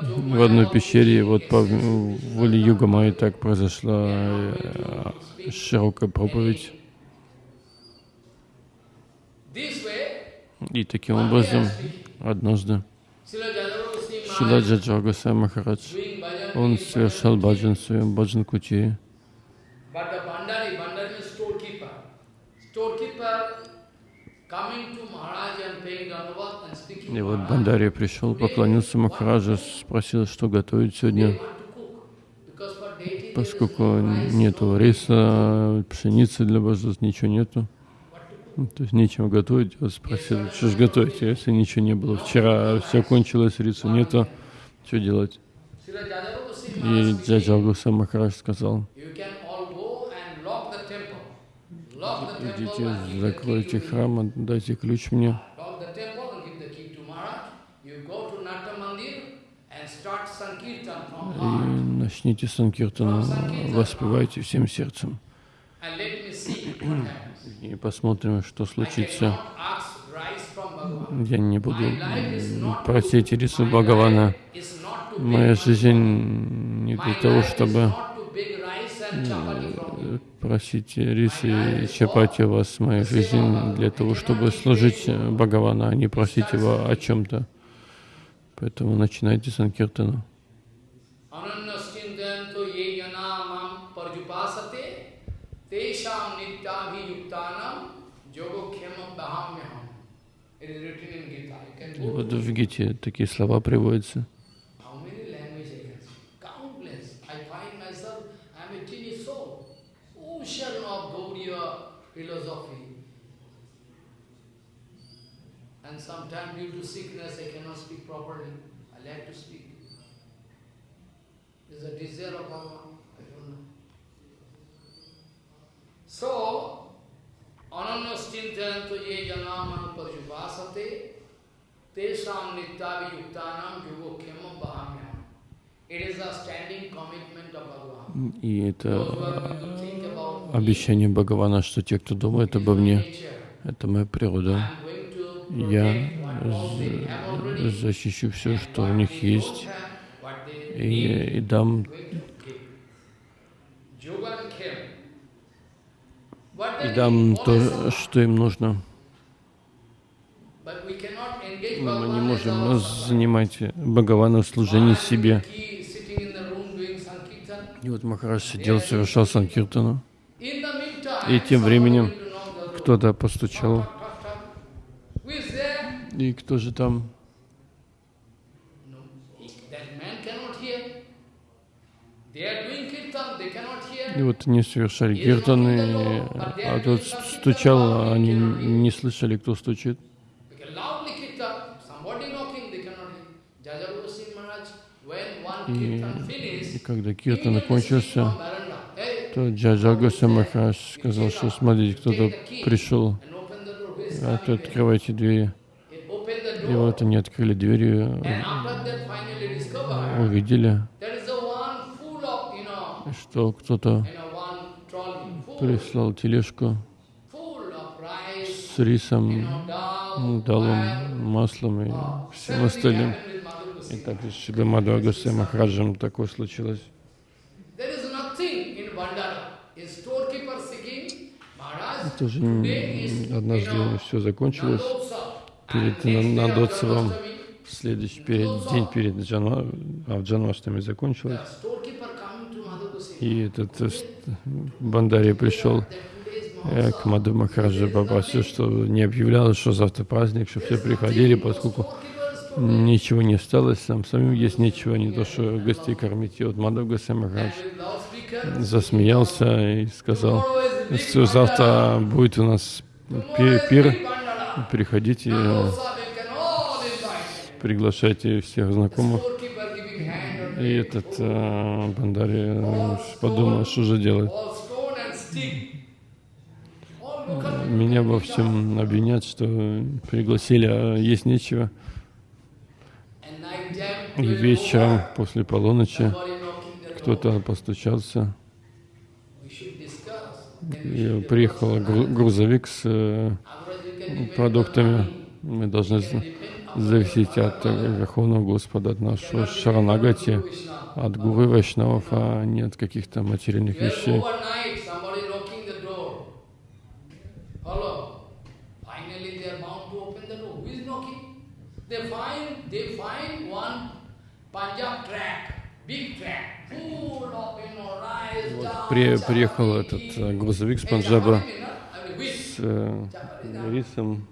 в одной пещере. Вот по воле Юга Майи так произошла э, широкая проповедь. И таким образом, однажды, Шила Джаджа Махарадж, он совершал баджан в своем баджан кути. И вот Бандари пришел, поклонился Махараджа, спросил, что готовить сегодня, поскольку нету риса, пшеницы для божеств, ничего нету. То есть нечего готовить. Вот спросил, что же готовить, если ничего не было. Вчера все кончилось, риса нету, что делать? И Джаджалгуса Махарадж сказал, идите, закройте храм, дайте ключ мне. И начните санкиртану, воспевайте всем сердцем. И посмотрим, что случится. Я не буду просить рису Бхагавана. Моя жизнь не для того, чтобы просить рисы и чапати у вас моя жизнь для того, чтобы служить Бхагавана, а не просить его о чем-то. Поэтому начинайте санкиртану. Вот в Гите такие слова приводятся. And sometimes due to sickness, I cannot speak properly. I like to speak. So, ananyastintanto ye janamanu parjupasate tesam nityaviyuktanam yugokhema bahamyam. It is a standing commitment of Bhagavan. И это обещание Бхагавана, что те, кто думает обо мне, это моя природа я защищу все, что у них есть, и, и дам и дам то, что им нужно. Мы не можем занимать Бхагавана в служении себе. И вот Махарадж сидел, совершал санкиртану. И тем временем кто-то постучал и кто же там? И вот они совершали киртан, а тот стучал, а они не слышали, кто стучит. И, и когда киртан кончился, то Джаджа Госа Махарадж сказал, что смотрите, кто-то пришел, а то открывайте двери. И вот они открыли дверь, увидели, что кто-то прислал тележку с рисом, далом, маслом и всем остальным. И так с Госвами Махараджем такое случилось. Тоже однажды все закончилось. Перед Нандотсовым, следующий перед, день перед Джанва, а в Джанваштами закончилось. storekeeper coming to Madhu Goswami. И этот э, Бандари пришел э, к Маду Махараджа, попросил, что не объявлял, что завтра праздник, чтобы все приходили, поскольку ничего не осталось, сам самим есть нечего, не то что гостей кормить. И вот Мадав Госвами Махарадж loudspeaker. засмеялся и сказал, что завтра будет у нас пи- пир, приходите, э, приглашайте всех знакомых. И этот э, Бандари э, подумал, что же делать. Меня во всем обвинят, что пригласили, а есть нечего. И 12 вечером после полуночи кто-то постучался. И приехал гру- грузовик с э, продуктами. Мы должны з- depend on зависеть от э, Верховного Господа, от нашего Шаранагати, от Гуру Вайшнавов, а не от каких-то материальных вещей. dal, При- приехал этот э, грузовик с Панджаба с э, рисом,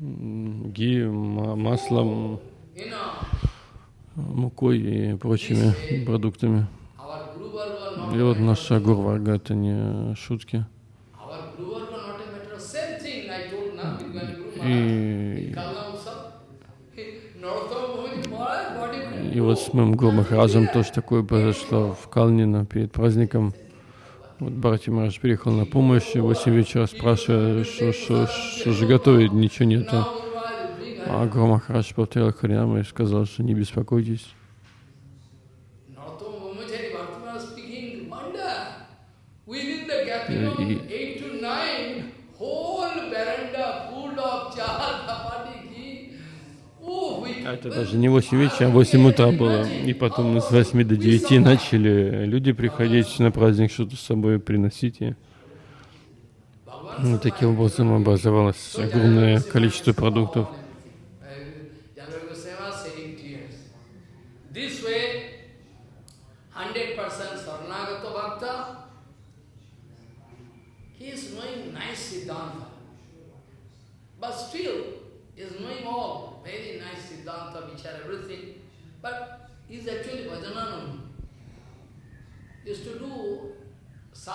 ги, ма- маслом, мукой и прочими продуктами. И вот наша Гурварга это не шутки. И, и вот с моим Гуру Махараджем тоже такое произошло в Калнино перед праздником. Вот Бхарати Марадж приехал на помощь, и в 8 вечера спрашивая, что, что, что же готовить, ничего bring А Гуру Махарадж повторил Харинам и сказал, что не беспокойтесь. Narottama Это даже не 8 вечера, а 8 утра было. И потом с 8 до 9 начали люди приходить на праздник, что-то с собой приносить. И таким образом образовалось огромное количество продуктов. Janaka Goswami was shedding tears. This way, 100% Saranagata Bhakta, he is knowing nice Siddhanta. But still, he is knowing all, very nice Siddhanta, Vichar, everything. But he is actually Bhajananand. He used to do some devotees there, like my Guru Maharaj, they they are Bhajananandi. They have been, no, because my Guru Maharaj used to say, your bhajan is itself one kind of preaching. One kind of preaching.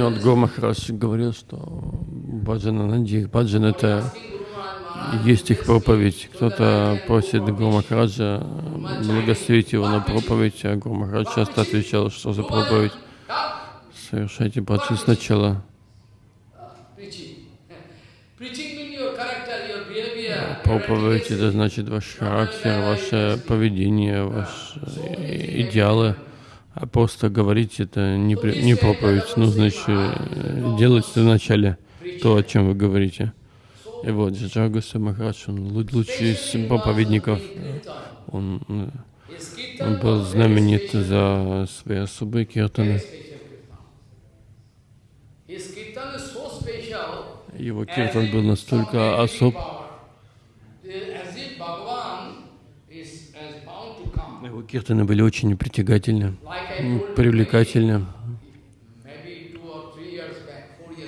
Вот Гуру Махарадж говорил, что баджана Нанди, их баджан это есть их проповедь. Кто-то просит Гуру Махараджа благословить его на проповедь, а Гуру Махарадж часто отвечал, что за проповедь. Совершайте баджан сначала. Проповедь это значит ваш характер, ваше поведение, ваши э, идеалы. А просто говорить это не, при- не проповедь. Нужно еще э, делать вначале то, о чем вы говорите. И вот Джаджагаса Махарадж, он лу- лучший из проповедников. Он, э, он был знаменит за свои особые киртаны. Его киртан был настолько особ, As if Bhagavan is, is bound to come. его киртаны были очень притягательны, привлекательны.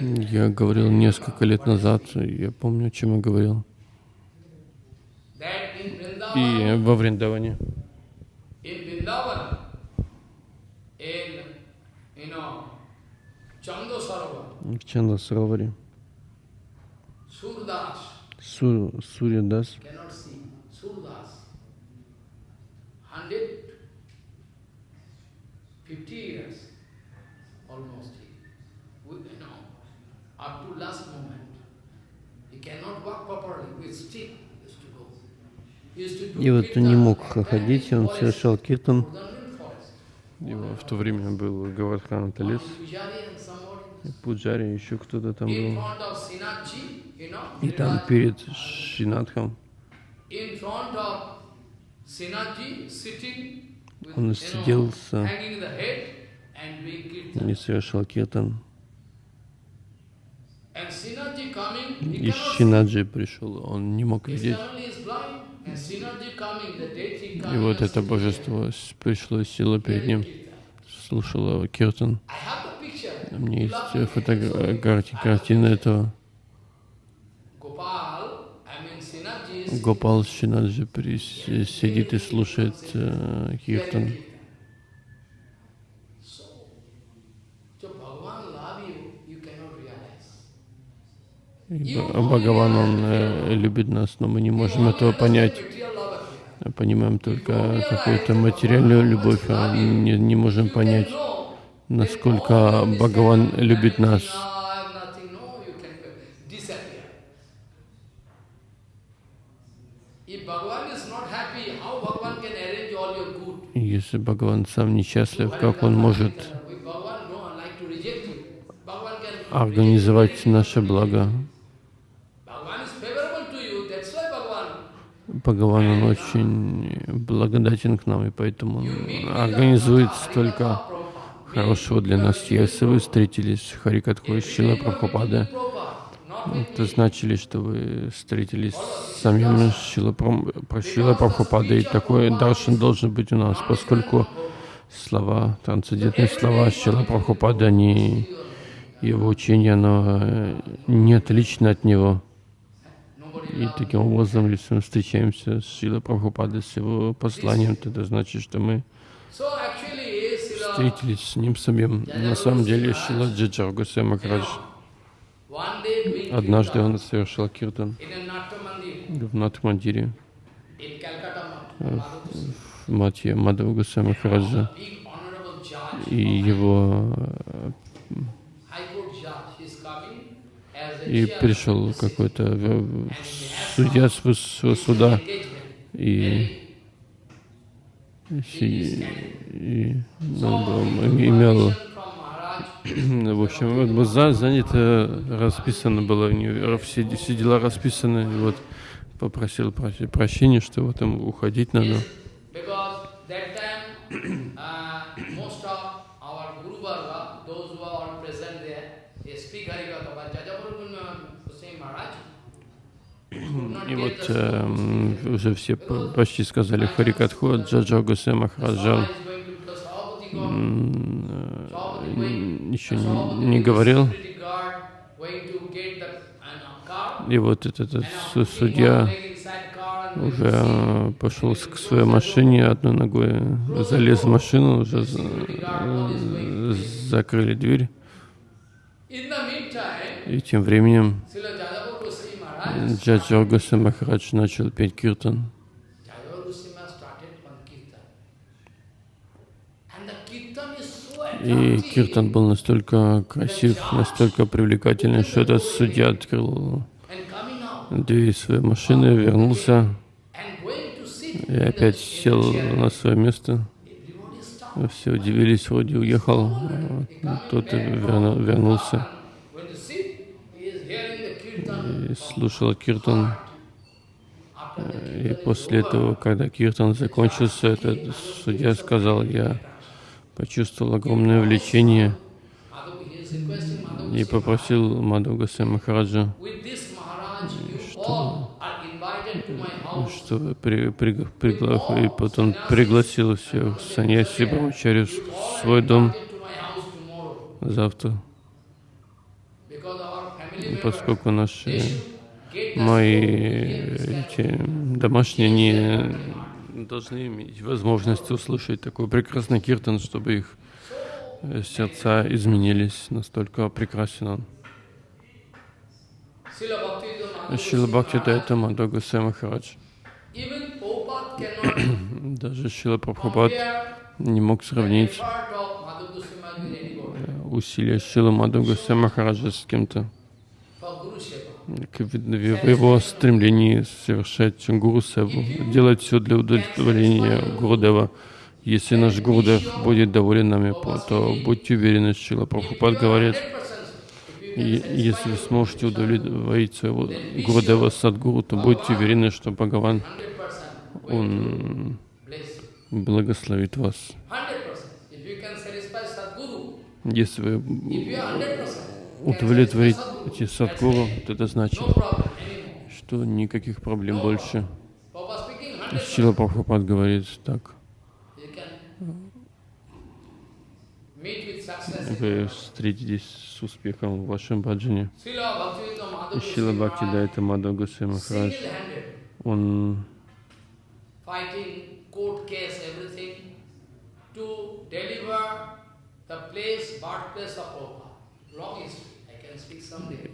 Я говорил несколько лет назад, я помню, о чем я говорил. И во Вриндаване, в Чандасароваре, Surdas, Су, Сурьядас, see, Surdas, 150 years almost, he, with, you know, up to last moment. He cannot walk properly with stick, he used to go. И вот он не мог ходить, он совершал киртан. Его в то время был Гавардхан лес, Пуджари, еще кто-то там был. И там перед Шинатхом он сиделся и совершал киртан. И Шинаджи пришел, он не мог видеть. И вот это божество пришло сила перед ним, слушало киртан. У меня есть фотография, картина этого. Гопал Шинаджи сидит и слушает э, киртан. Бхагаван, Он э, любит нас, но мы не можем этого понять. Понимаем только какую-то материальную любовь, а не, не можем понять, насколько Бхагаван любит нас. Если Бхагаван сам несчастлив, как он может организовать наше благо? Бхагаван, он очень благодатен к нам, и поэтому он организует столько хорошего для нас. Если вы встретились с Харикатхой Шила Прабхупады, это значили, что вы встретились с самим Шила Прабхупадой. Такой даршан должен быть у нас, поскольку слова, трансцендентные слова Шила Прабхупады, они, его учение, оно не отлично от него. И таким образом, если мы встречаемся с Шила Прабхупадой, с его посланием, то это значит, что мы встретились с ним самим. На самом деле, Шила Джаджар Гусей однажды он совершил киртан в Натмандире, в Матье Мадхава Махараджа, и его и пришел какой-то судья с высшего суда. и, и, и ну, имел в общем, вот занято, расписано было, все, все дела расписаны, и вот попросил прощения, что вот ему уходить надо. И вот э, уже все почти сказали Харикатху, Джаджа Гусе Махараджа еще не, говорил. И вот этот, этот судья уже пошел к своей машине, одной ногой залез в машину, уже э, закрыли дверь. И тем временем Джаджа Госвами Махарадж начал петь киртан. И киртан был настолько красив, настолько привлекательный, что этот судья открыл дверь своей машины, вернулся и опять сел на свое место. Все удивились, вроде уехал, тот вернулся и слушал киртан. И после этого, когда киртан закончился, этот судья сказал, я почувствовал огромное влечение и попросил Мадху Гасай Махараджа, что, что при, при, пригла, и потом пригласил всех саньяси Брамачарю в свой дом завтра. Поскольку наши мои эти домашние не должны иметь возможность услышать такой прекрасный киртан, чтобы их э, сердца изменились, настолько прекрасен он. Шила Бхакти Дайта Мадога Махарадж. Даже Шила Прабхупад не мог сравнить усилия Шила Мадога Махараджа с кем-то в его стремлении совершать гуру севу, делать все для удовлетворения Гурудева. Если наш Гурудев будет доволен нами, то будьте уверены, Шила Прабхупад говорит, если вы сможете удовлетворить своего Гурудева Садгуру, то будьте уверены, что Бхагаван, он благословит вас. Если вы удовлетворите Садгуру, то это значит, что никаких проблем больше. Сила Прабхупад говорит так. Вы встретитесь с успехом в вашем баджане. Шила Бхакти Дайта Мадхав Госвами Махарадж, он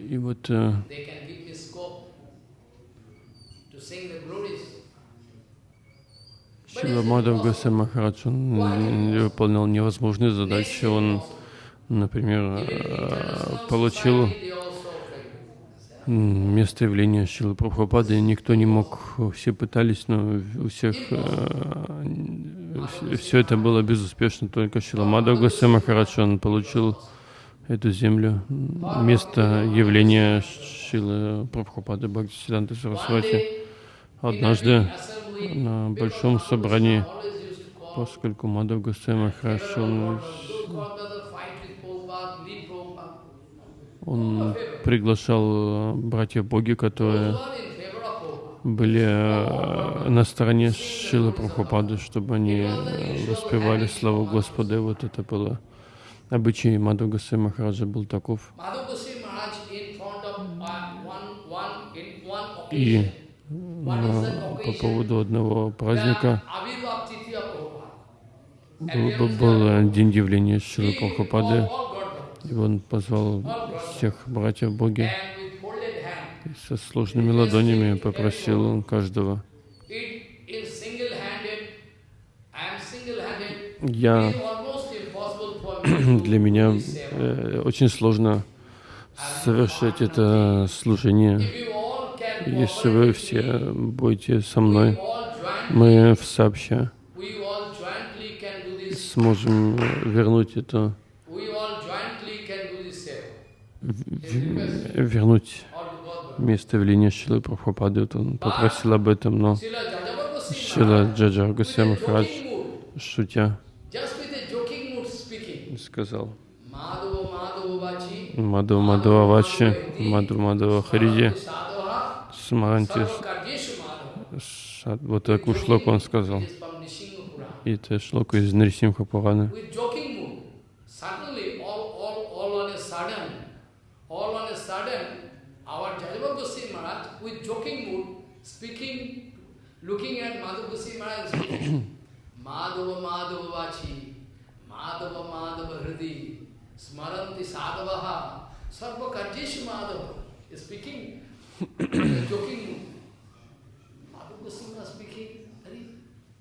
и вот э, Шила Мадхав Госвами Махарадж, он выполнял невозможные задачи, он, например, э, получил место явления Шилы Прабхупады, никто не мог, все пытались, но у всех э, все это было безуспешно, только Шила Мадхав Госвами Махарадж, он получил эту землю, место явления Шилы Прабхупады Бхактисиданта Сарасвати. Однажды на большом собрании, поскольку Мадхав Госвами Махарадж, он, он приглашал братьев боги, которые были э, на стороне Шилы Прабхупады, чтобы они воспевали славу Господа. И вот это было обычай Госвами Махараджа был таков. И по поводу одного праздника. Был, был день явления Шилы Прабхупады, и он позвал всех братьев Боги и со сложными ладонями попросил каждого. Я, для меня э, очень сложно совершать это служение если вы все будете со мной, мы сообща сможем вернуть это, вернуть место веления Шилы Прабхупады. Он попросил об этом, но Шила Джаджа Гусей Махарадж, шутя, сказал, Мадхава Мадхава Вачи, Мадхава Мадхава Хариди, Смаранти, вот такую шлоку он сказал. И это шлока из Нарисимха Пураны. looking at Goswami Maharaj Madhava Madhava Vachi, Madhava Madhava Hridi, Smaranti Sadhavaha, Sarva Karjeshu Madhava is speaking joking. Madhu Goswami speaking,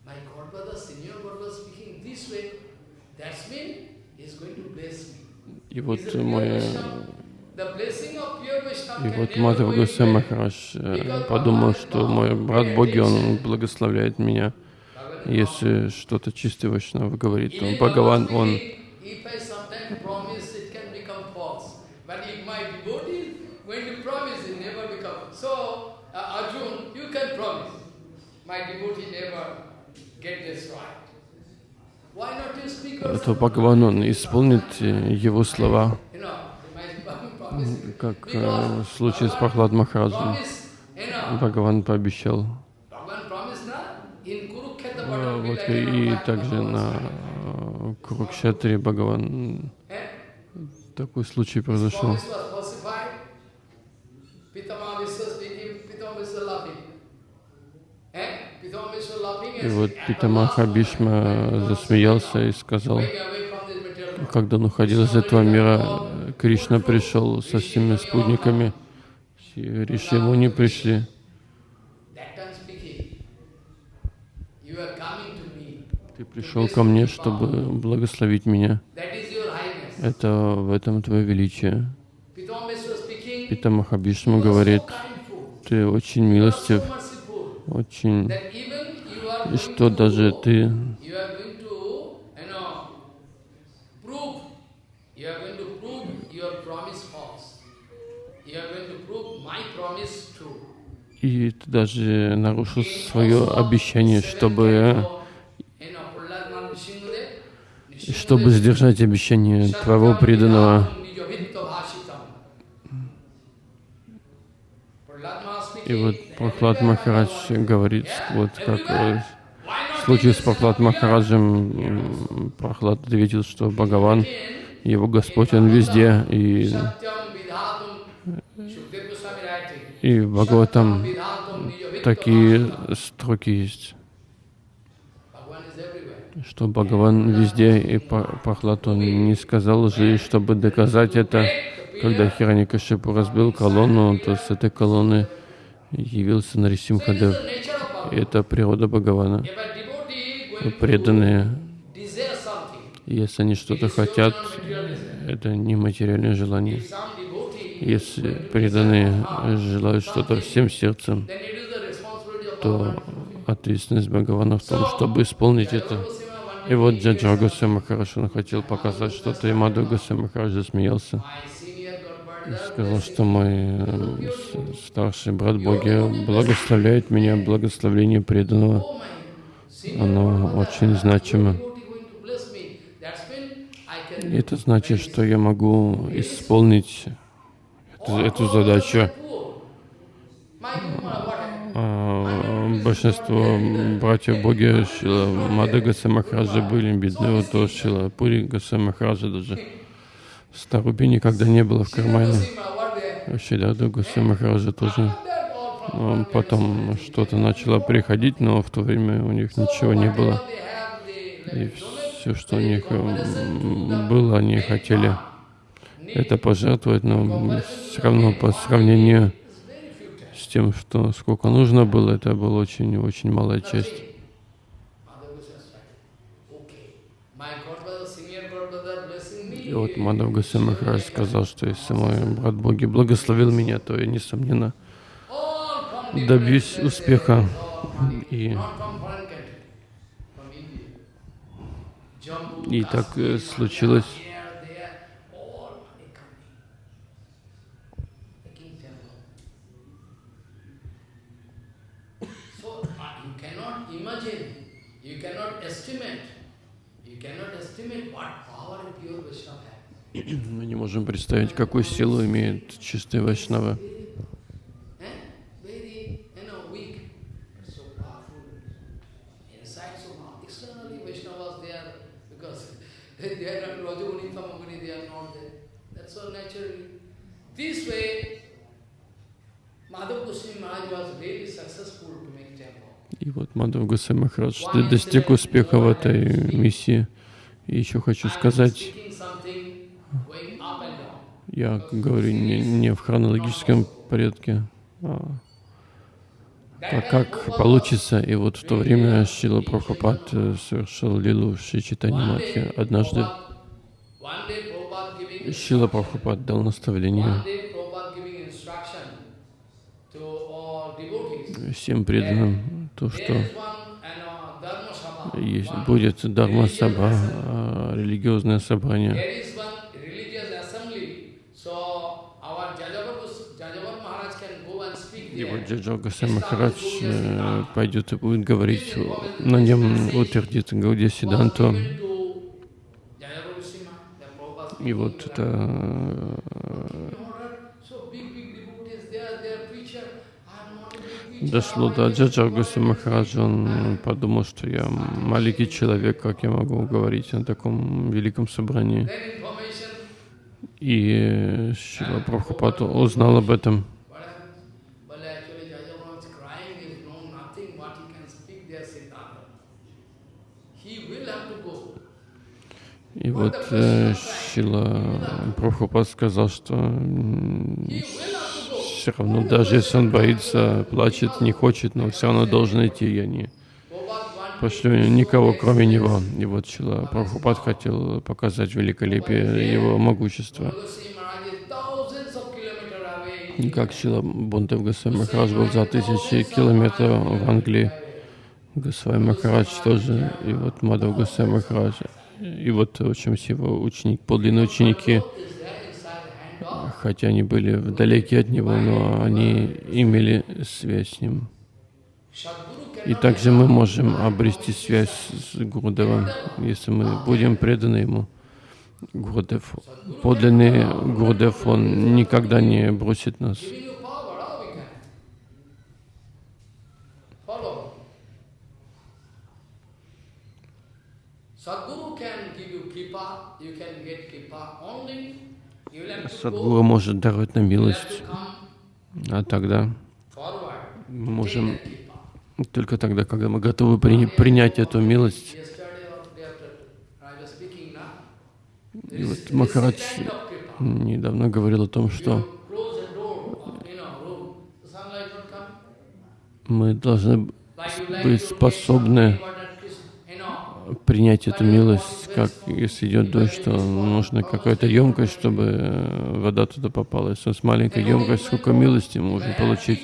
my godbrother, senior godbrother speaking this way, that's mean he's going to bless me. И вот мой и вот Мадхава Госвами Махарадж подумал, что мой брат Боги, он благословляет меня. Если что-то чистый Вайшнава говорит, то Бхагаван, он то Бхагаван, он исполнит его слова, как э, в случае с Прохлад Махараджем. Бхагаван пообещал. Вот и также на Курукшетре Бхагаван такой случай произошел. И вот Питамаха Бишма засмеялся и сказал, когда он уходил из этого мира, Кришна пришел со всеми спутниками, Риши ему не пришли. Ты пришел ко мне, чтобы благословить меня. Это в этом твое величие. Питамаха Бишма говорит, ты очень милостив, очень, и что даже ты и ты даже нарушил свое обещание, чтобы, You know, Prahlad Nrsimhadev, и чтобы сдержать обещание твоего преданного. И вот Прохлад Махарадж говорит, вот как в случае с Прохлад Махараджем, Прохлад ответил, что Бхагаван, его Господь, Он везде, и, и в Бхагаватам такие строки есть, что Бхагаван везде, и Прохлад, он не сказал же, и чтобы доказать это, когда Хираникашипу разбил колонну, то с этой колонны явился Нарисимхадев. Это природа Бхагавана. Преданные, если они что-то хотят, это не материальное желание. Если преданные желают что-то всем сердцем, то ответственность Бхагавана в том, чтобы исполнить это. И вот Джаджа Махарадж, он хотел показать что-то, и Мадху Госвами Махарадж засмеялся и сказал, что мой э, старший брат Боги благословляет меня, благословление преданного. Оно очень значимо. И это значит, что я могу исполнить эту, эту задачу. А, большинство братьев Боги Шила Мада Гасамахараджа были бедны, вот то Шила Пури Гасамахараджа даже 100 рупий никогда не было в кармане. Шидаду Гасамахараджа тоже. Но потом что-то начало приходить, но в то время у них ничего не было. И все, что у них м, было, они хотели это пожертвовать, но все равно по сравнению тем, что сколько нужно было, это была очень-очень малая часть. И вот Мадав Госвами Махарадж сказал, что если мой брат Боги благословил меня, то я, несомненно, добьюсь успеха. И, и так э, случилось. So uh, you cannot imagine, you cannot estimate, you cannot estimate what power and pure Vaishnava have. Мы не можем представить, какую силу имеет чистый Вайшнава. Eh? И вот Мадхав Госвами Махарадж достиг успеха в этой миссии. И еще хочу сказать, speaking something going up and down. Я говорю не, не в хронологическом порядке, а так как получится. И вот в то время Шила Прабхупад э, совершил лилу Шри Матхе. Однажды Шила Прабхупад дал наставление всем преданным, то, что есть, будет Дharma Саба, а, религиозное собрание. There is one religious assembly. So our Jajavar, Gos- Jajavar Maharaj can go and speak И вот there. Джаджа Махарадж э, пойдет и будет говорить, на нем утвердит Гаудия Сиданту. И вот это э, дошло до Джаджа Госвами Махараджа, он подумал, что я маленький человек, как я могу говорить на таком великом собрании. И Шила Прабхупад узнал об этом. what happens? But actually Jajavar was crying, he is known nothing what he can speak there, Siddhanta. He will have to go. И вот э, Шила Прабхупад сказал, что все равно, даже если он боится, плачет, не хочет, но все равно должен идти, я не пошлю никого, кроме него. И вот Шила Прабхупад хотел показать великолепие его могущества. Как Шила Бунтев Госвами Махарадж был за тысячи километров в Англии. Госвами Махарадж тоже, и вот Мадав Госвами Махарадж, и вот, в его ученик, подлинные ученики, хотя они были вдалеке от него, но они имели связь с ним. И также мы можем обрести связь с Гурудевом, если мы будем преданы ему. Гурудев, подлинный Гурудев, он никогда не бросит нас. Садгуру может даровать нам милость, а тогда мы можем только тогда, когда мы готовы при, принять эту милость. И вот Махарадж недавно говорил о том, что мы должны быть способны принять эту милость, как если идет дождь, что нужна какая-то емкость, чтобы вода туда попала. Если у нас маленькая емкость, сколько милости мы можем получить.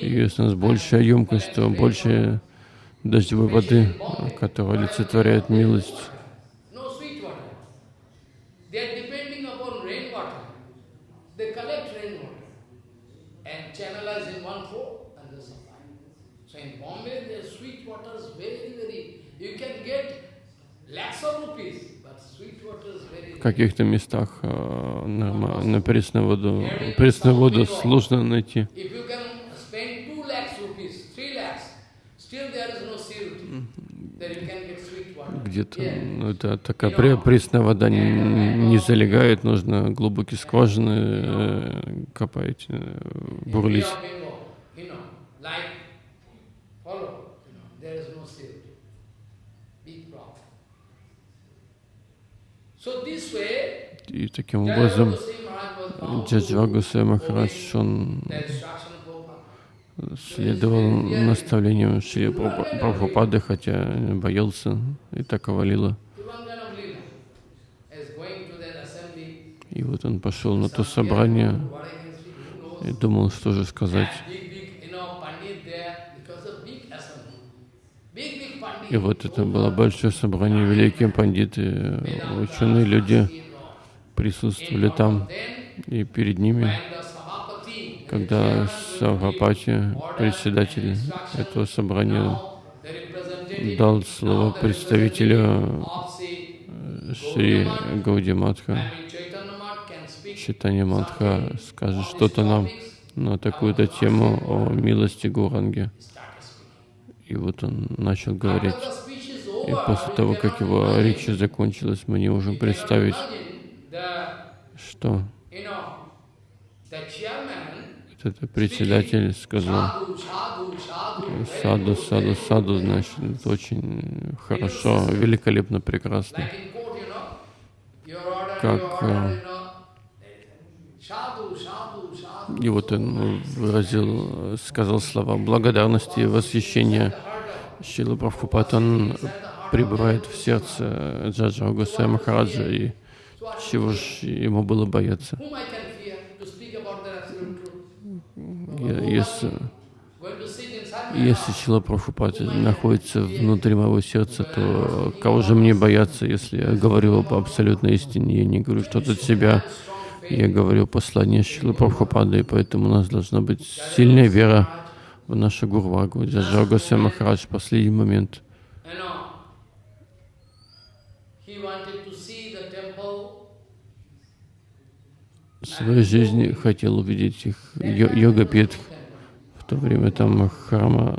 И если у нас большая емкость, то больше дождевой воды, которая олицетворяет милость. Каких-то местах э, на, на пресную воду, пресную воду сложно найти. Где-то ну, это такая пресная вода не, не залегает, нужно глубокие скважины э, копать, э, бурлить. И таким образом Джаджва Гусей Махарадж, он следовал наставлениям Шри Прабхупады, хотя боялся и так овалило. И вот он пошел на то собрание и думал, что же сказать. И вот это было большое собрание, великие пандиты, ученые люди присутствовали там, и перед ними, когда Савхапати, председатель этого собрания, дал слово представителю Шри Гаудиматха, Читание Матха скажет что-то нам на такую-то тему о милости Гуранги. И вот он начал говорить. И после того, как его речь закончилась, мы не можем представить, что этот председатель сказал, саду, саду, саду, значит, это очень хорошо, великолепно, прекрасно. Как и вот он выразил, сказал слова благодарности и восхищения. Шила Прабхупад, он пребывает в сердце Джаджа Гусая Махараджа, и чего ж ему было бояться? Если, если Шила Прабхупад находится внутри моего сердца, то кого же мне бояться, если я говорю об абсолютной истине, я не говорю что-то от себя, я говорю послание Шилы Прабхупады, и поэтому у нас должна быть сильная вера в нашу Гурвагу. Джаджа Махарадж в последний момент в своей жизни хотел увидеть их йога-питх. В то время там храма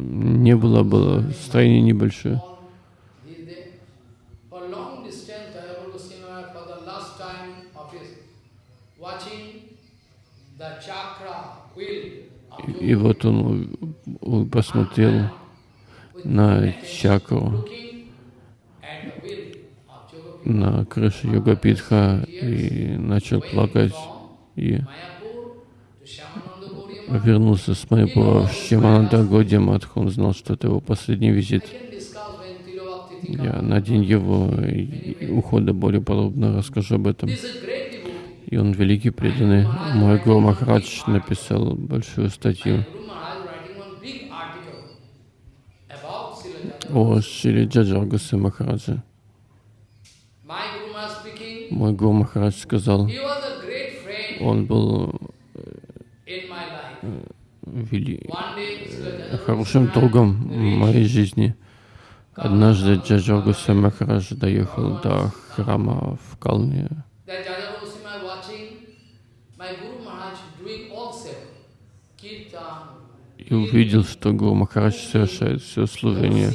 не было, было строение небольшое. И вот он посмотрел на чакру, на крышу Йогапитха и начал плакать. И вернулся с Майпура в Шимананда Годи Матха. Он знал, что это его последний визит. Я на день его ухода более подробно расскажу об этом. И он великий преданный. Мой Гуру Махарадж написал большую статью о Шри Джаджаргасе Махараджа. Мой Гуру Махарадж сказал, он был life. вели... Srila хорошим другом моей жизни. Однажды Джаджаргасе Махарадж доехал до храма в Калне. that Jaja Goswami watching my Guru Maharaj doing all seva, kirtan, И увидел, что Гуру Махарадж совершает все служение.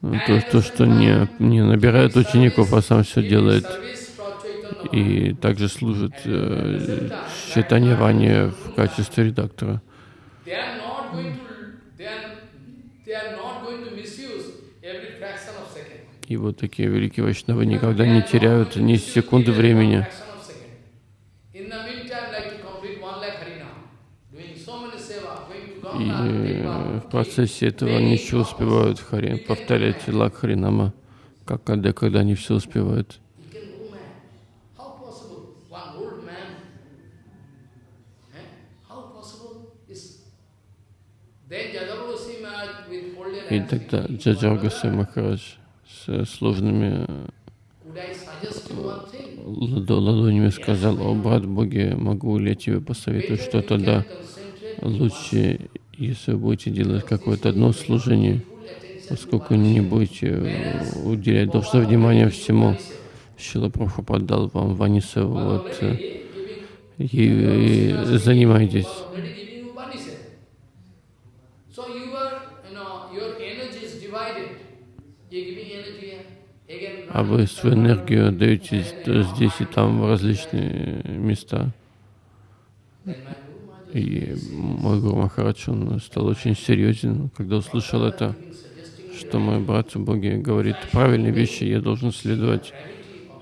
Ну, То, то что не, не набирает учеников, а сам все делает. И также служит э, читание Вани в качестве редактора. They are not going to, they are, they are not going to misuse every fraction of second. И вот такие великие вайшнавы никогда не теряют ни секунды времени. И э, в процессе этого они все успевают хари, повторять лак Харинама, как когда, когда они все успевают. Eh? И тогда Джаджаргасе Махарадж с сложными one thing? ладо- ладонями сказал, «О, брат Боги, могу ли я тебе посоветовать что-то? Да, лучше, если вы будете делать какое-то одно служение, поскольку не будете э, уделять должное внимание всему. Шила Прабхупад дал вам Ванисеву, вот, э, и, и занимайтесь. А вы свою энергию даете здесь и там в различные места. И мой Гуру Махарадж, он стал очень серьезен, когда услышал это, что мой брат в Боге говорит правильные вещи, я должен следовать.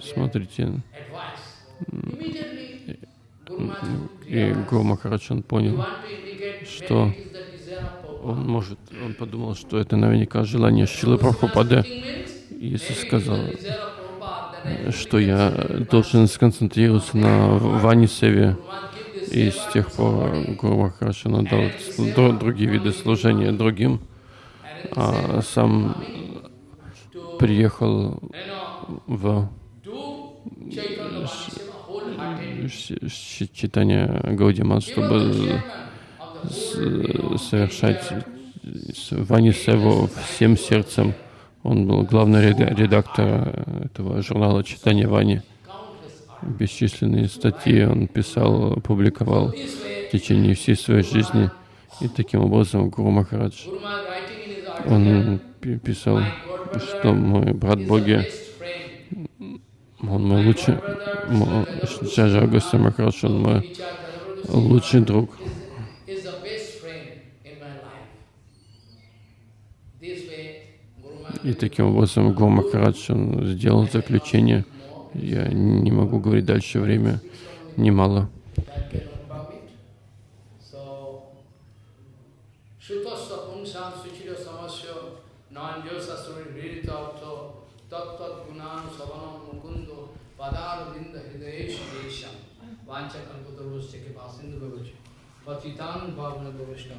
Смотрите, и Гуру Махарадж, он понял, Что? он может, он подумал, что это наверняка желание Шилы Прабхупады, Is сказал, что я должен сконцентрироваться на Ване Севе. Guru Maharaj give this И с тех пор Гуру сл- дру- другие виды служения другим, а сам приехал в читание Гаудиман, чтобы совершать с- Вани Севу всем сердцем. Он был главный реда- редактор этого журнала «Читание Вани». Бесчисленные статьи он писал, публиковал в течение всей своей жизни. И таким образом Гуру Махарадж, он пи- писал, что мой брат Боги, он мой лучший, Джаджа Махарадж, он мой лучший друг. is, is the best friend in my life. This way, Guru Maharaj И таким образом Гуру Махарадж, он сделал заключение. Я не могу говорить дальше, время немало. Hridayesha Desham Vancha Kalpatarushya Kipasindu Bhavachi Patitan Bhavana Bhavishna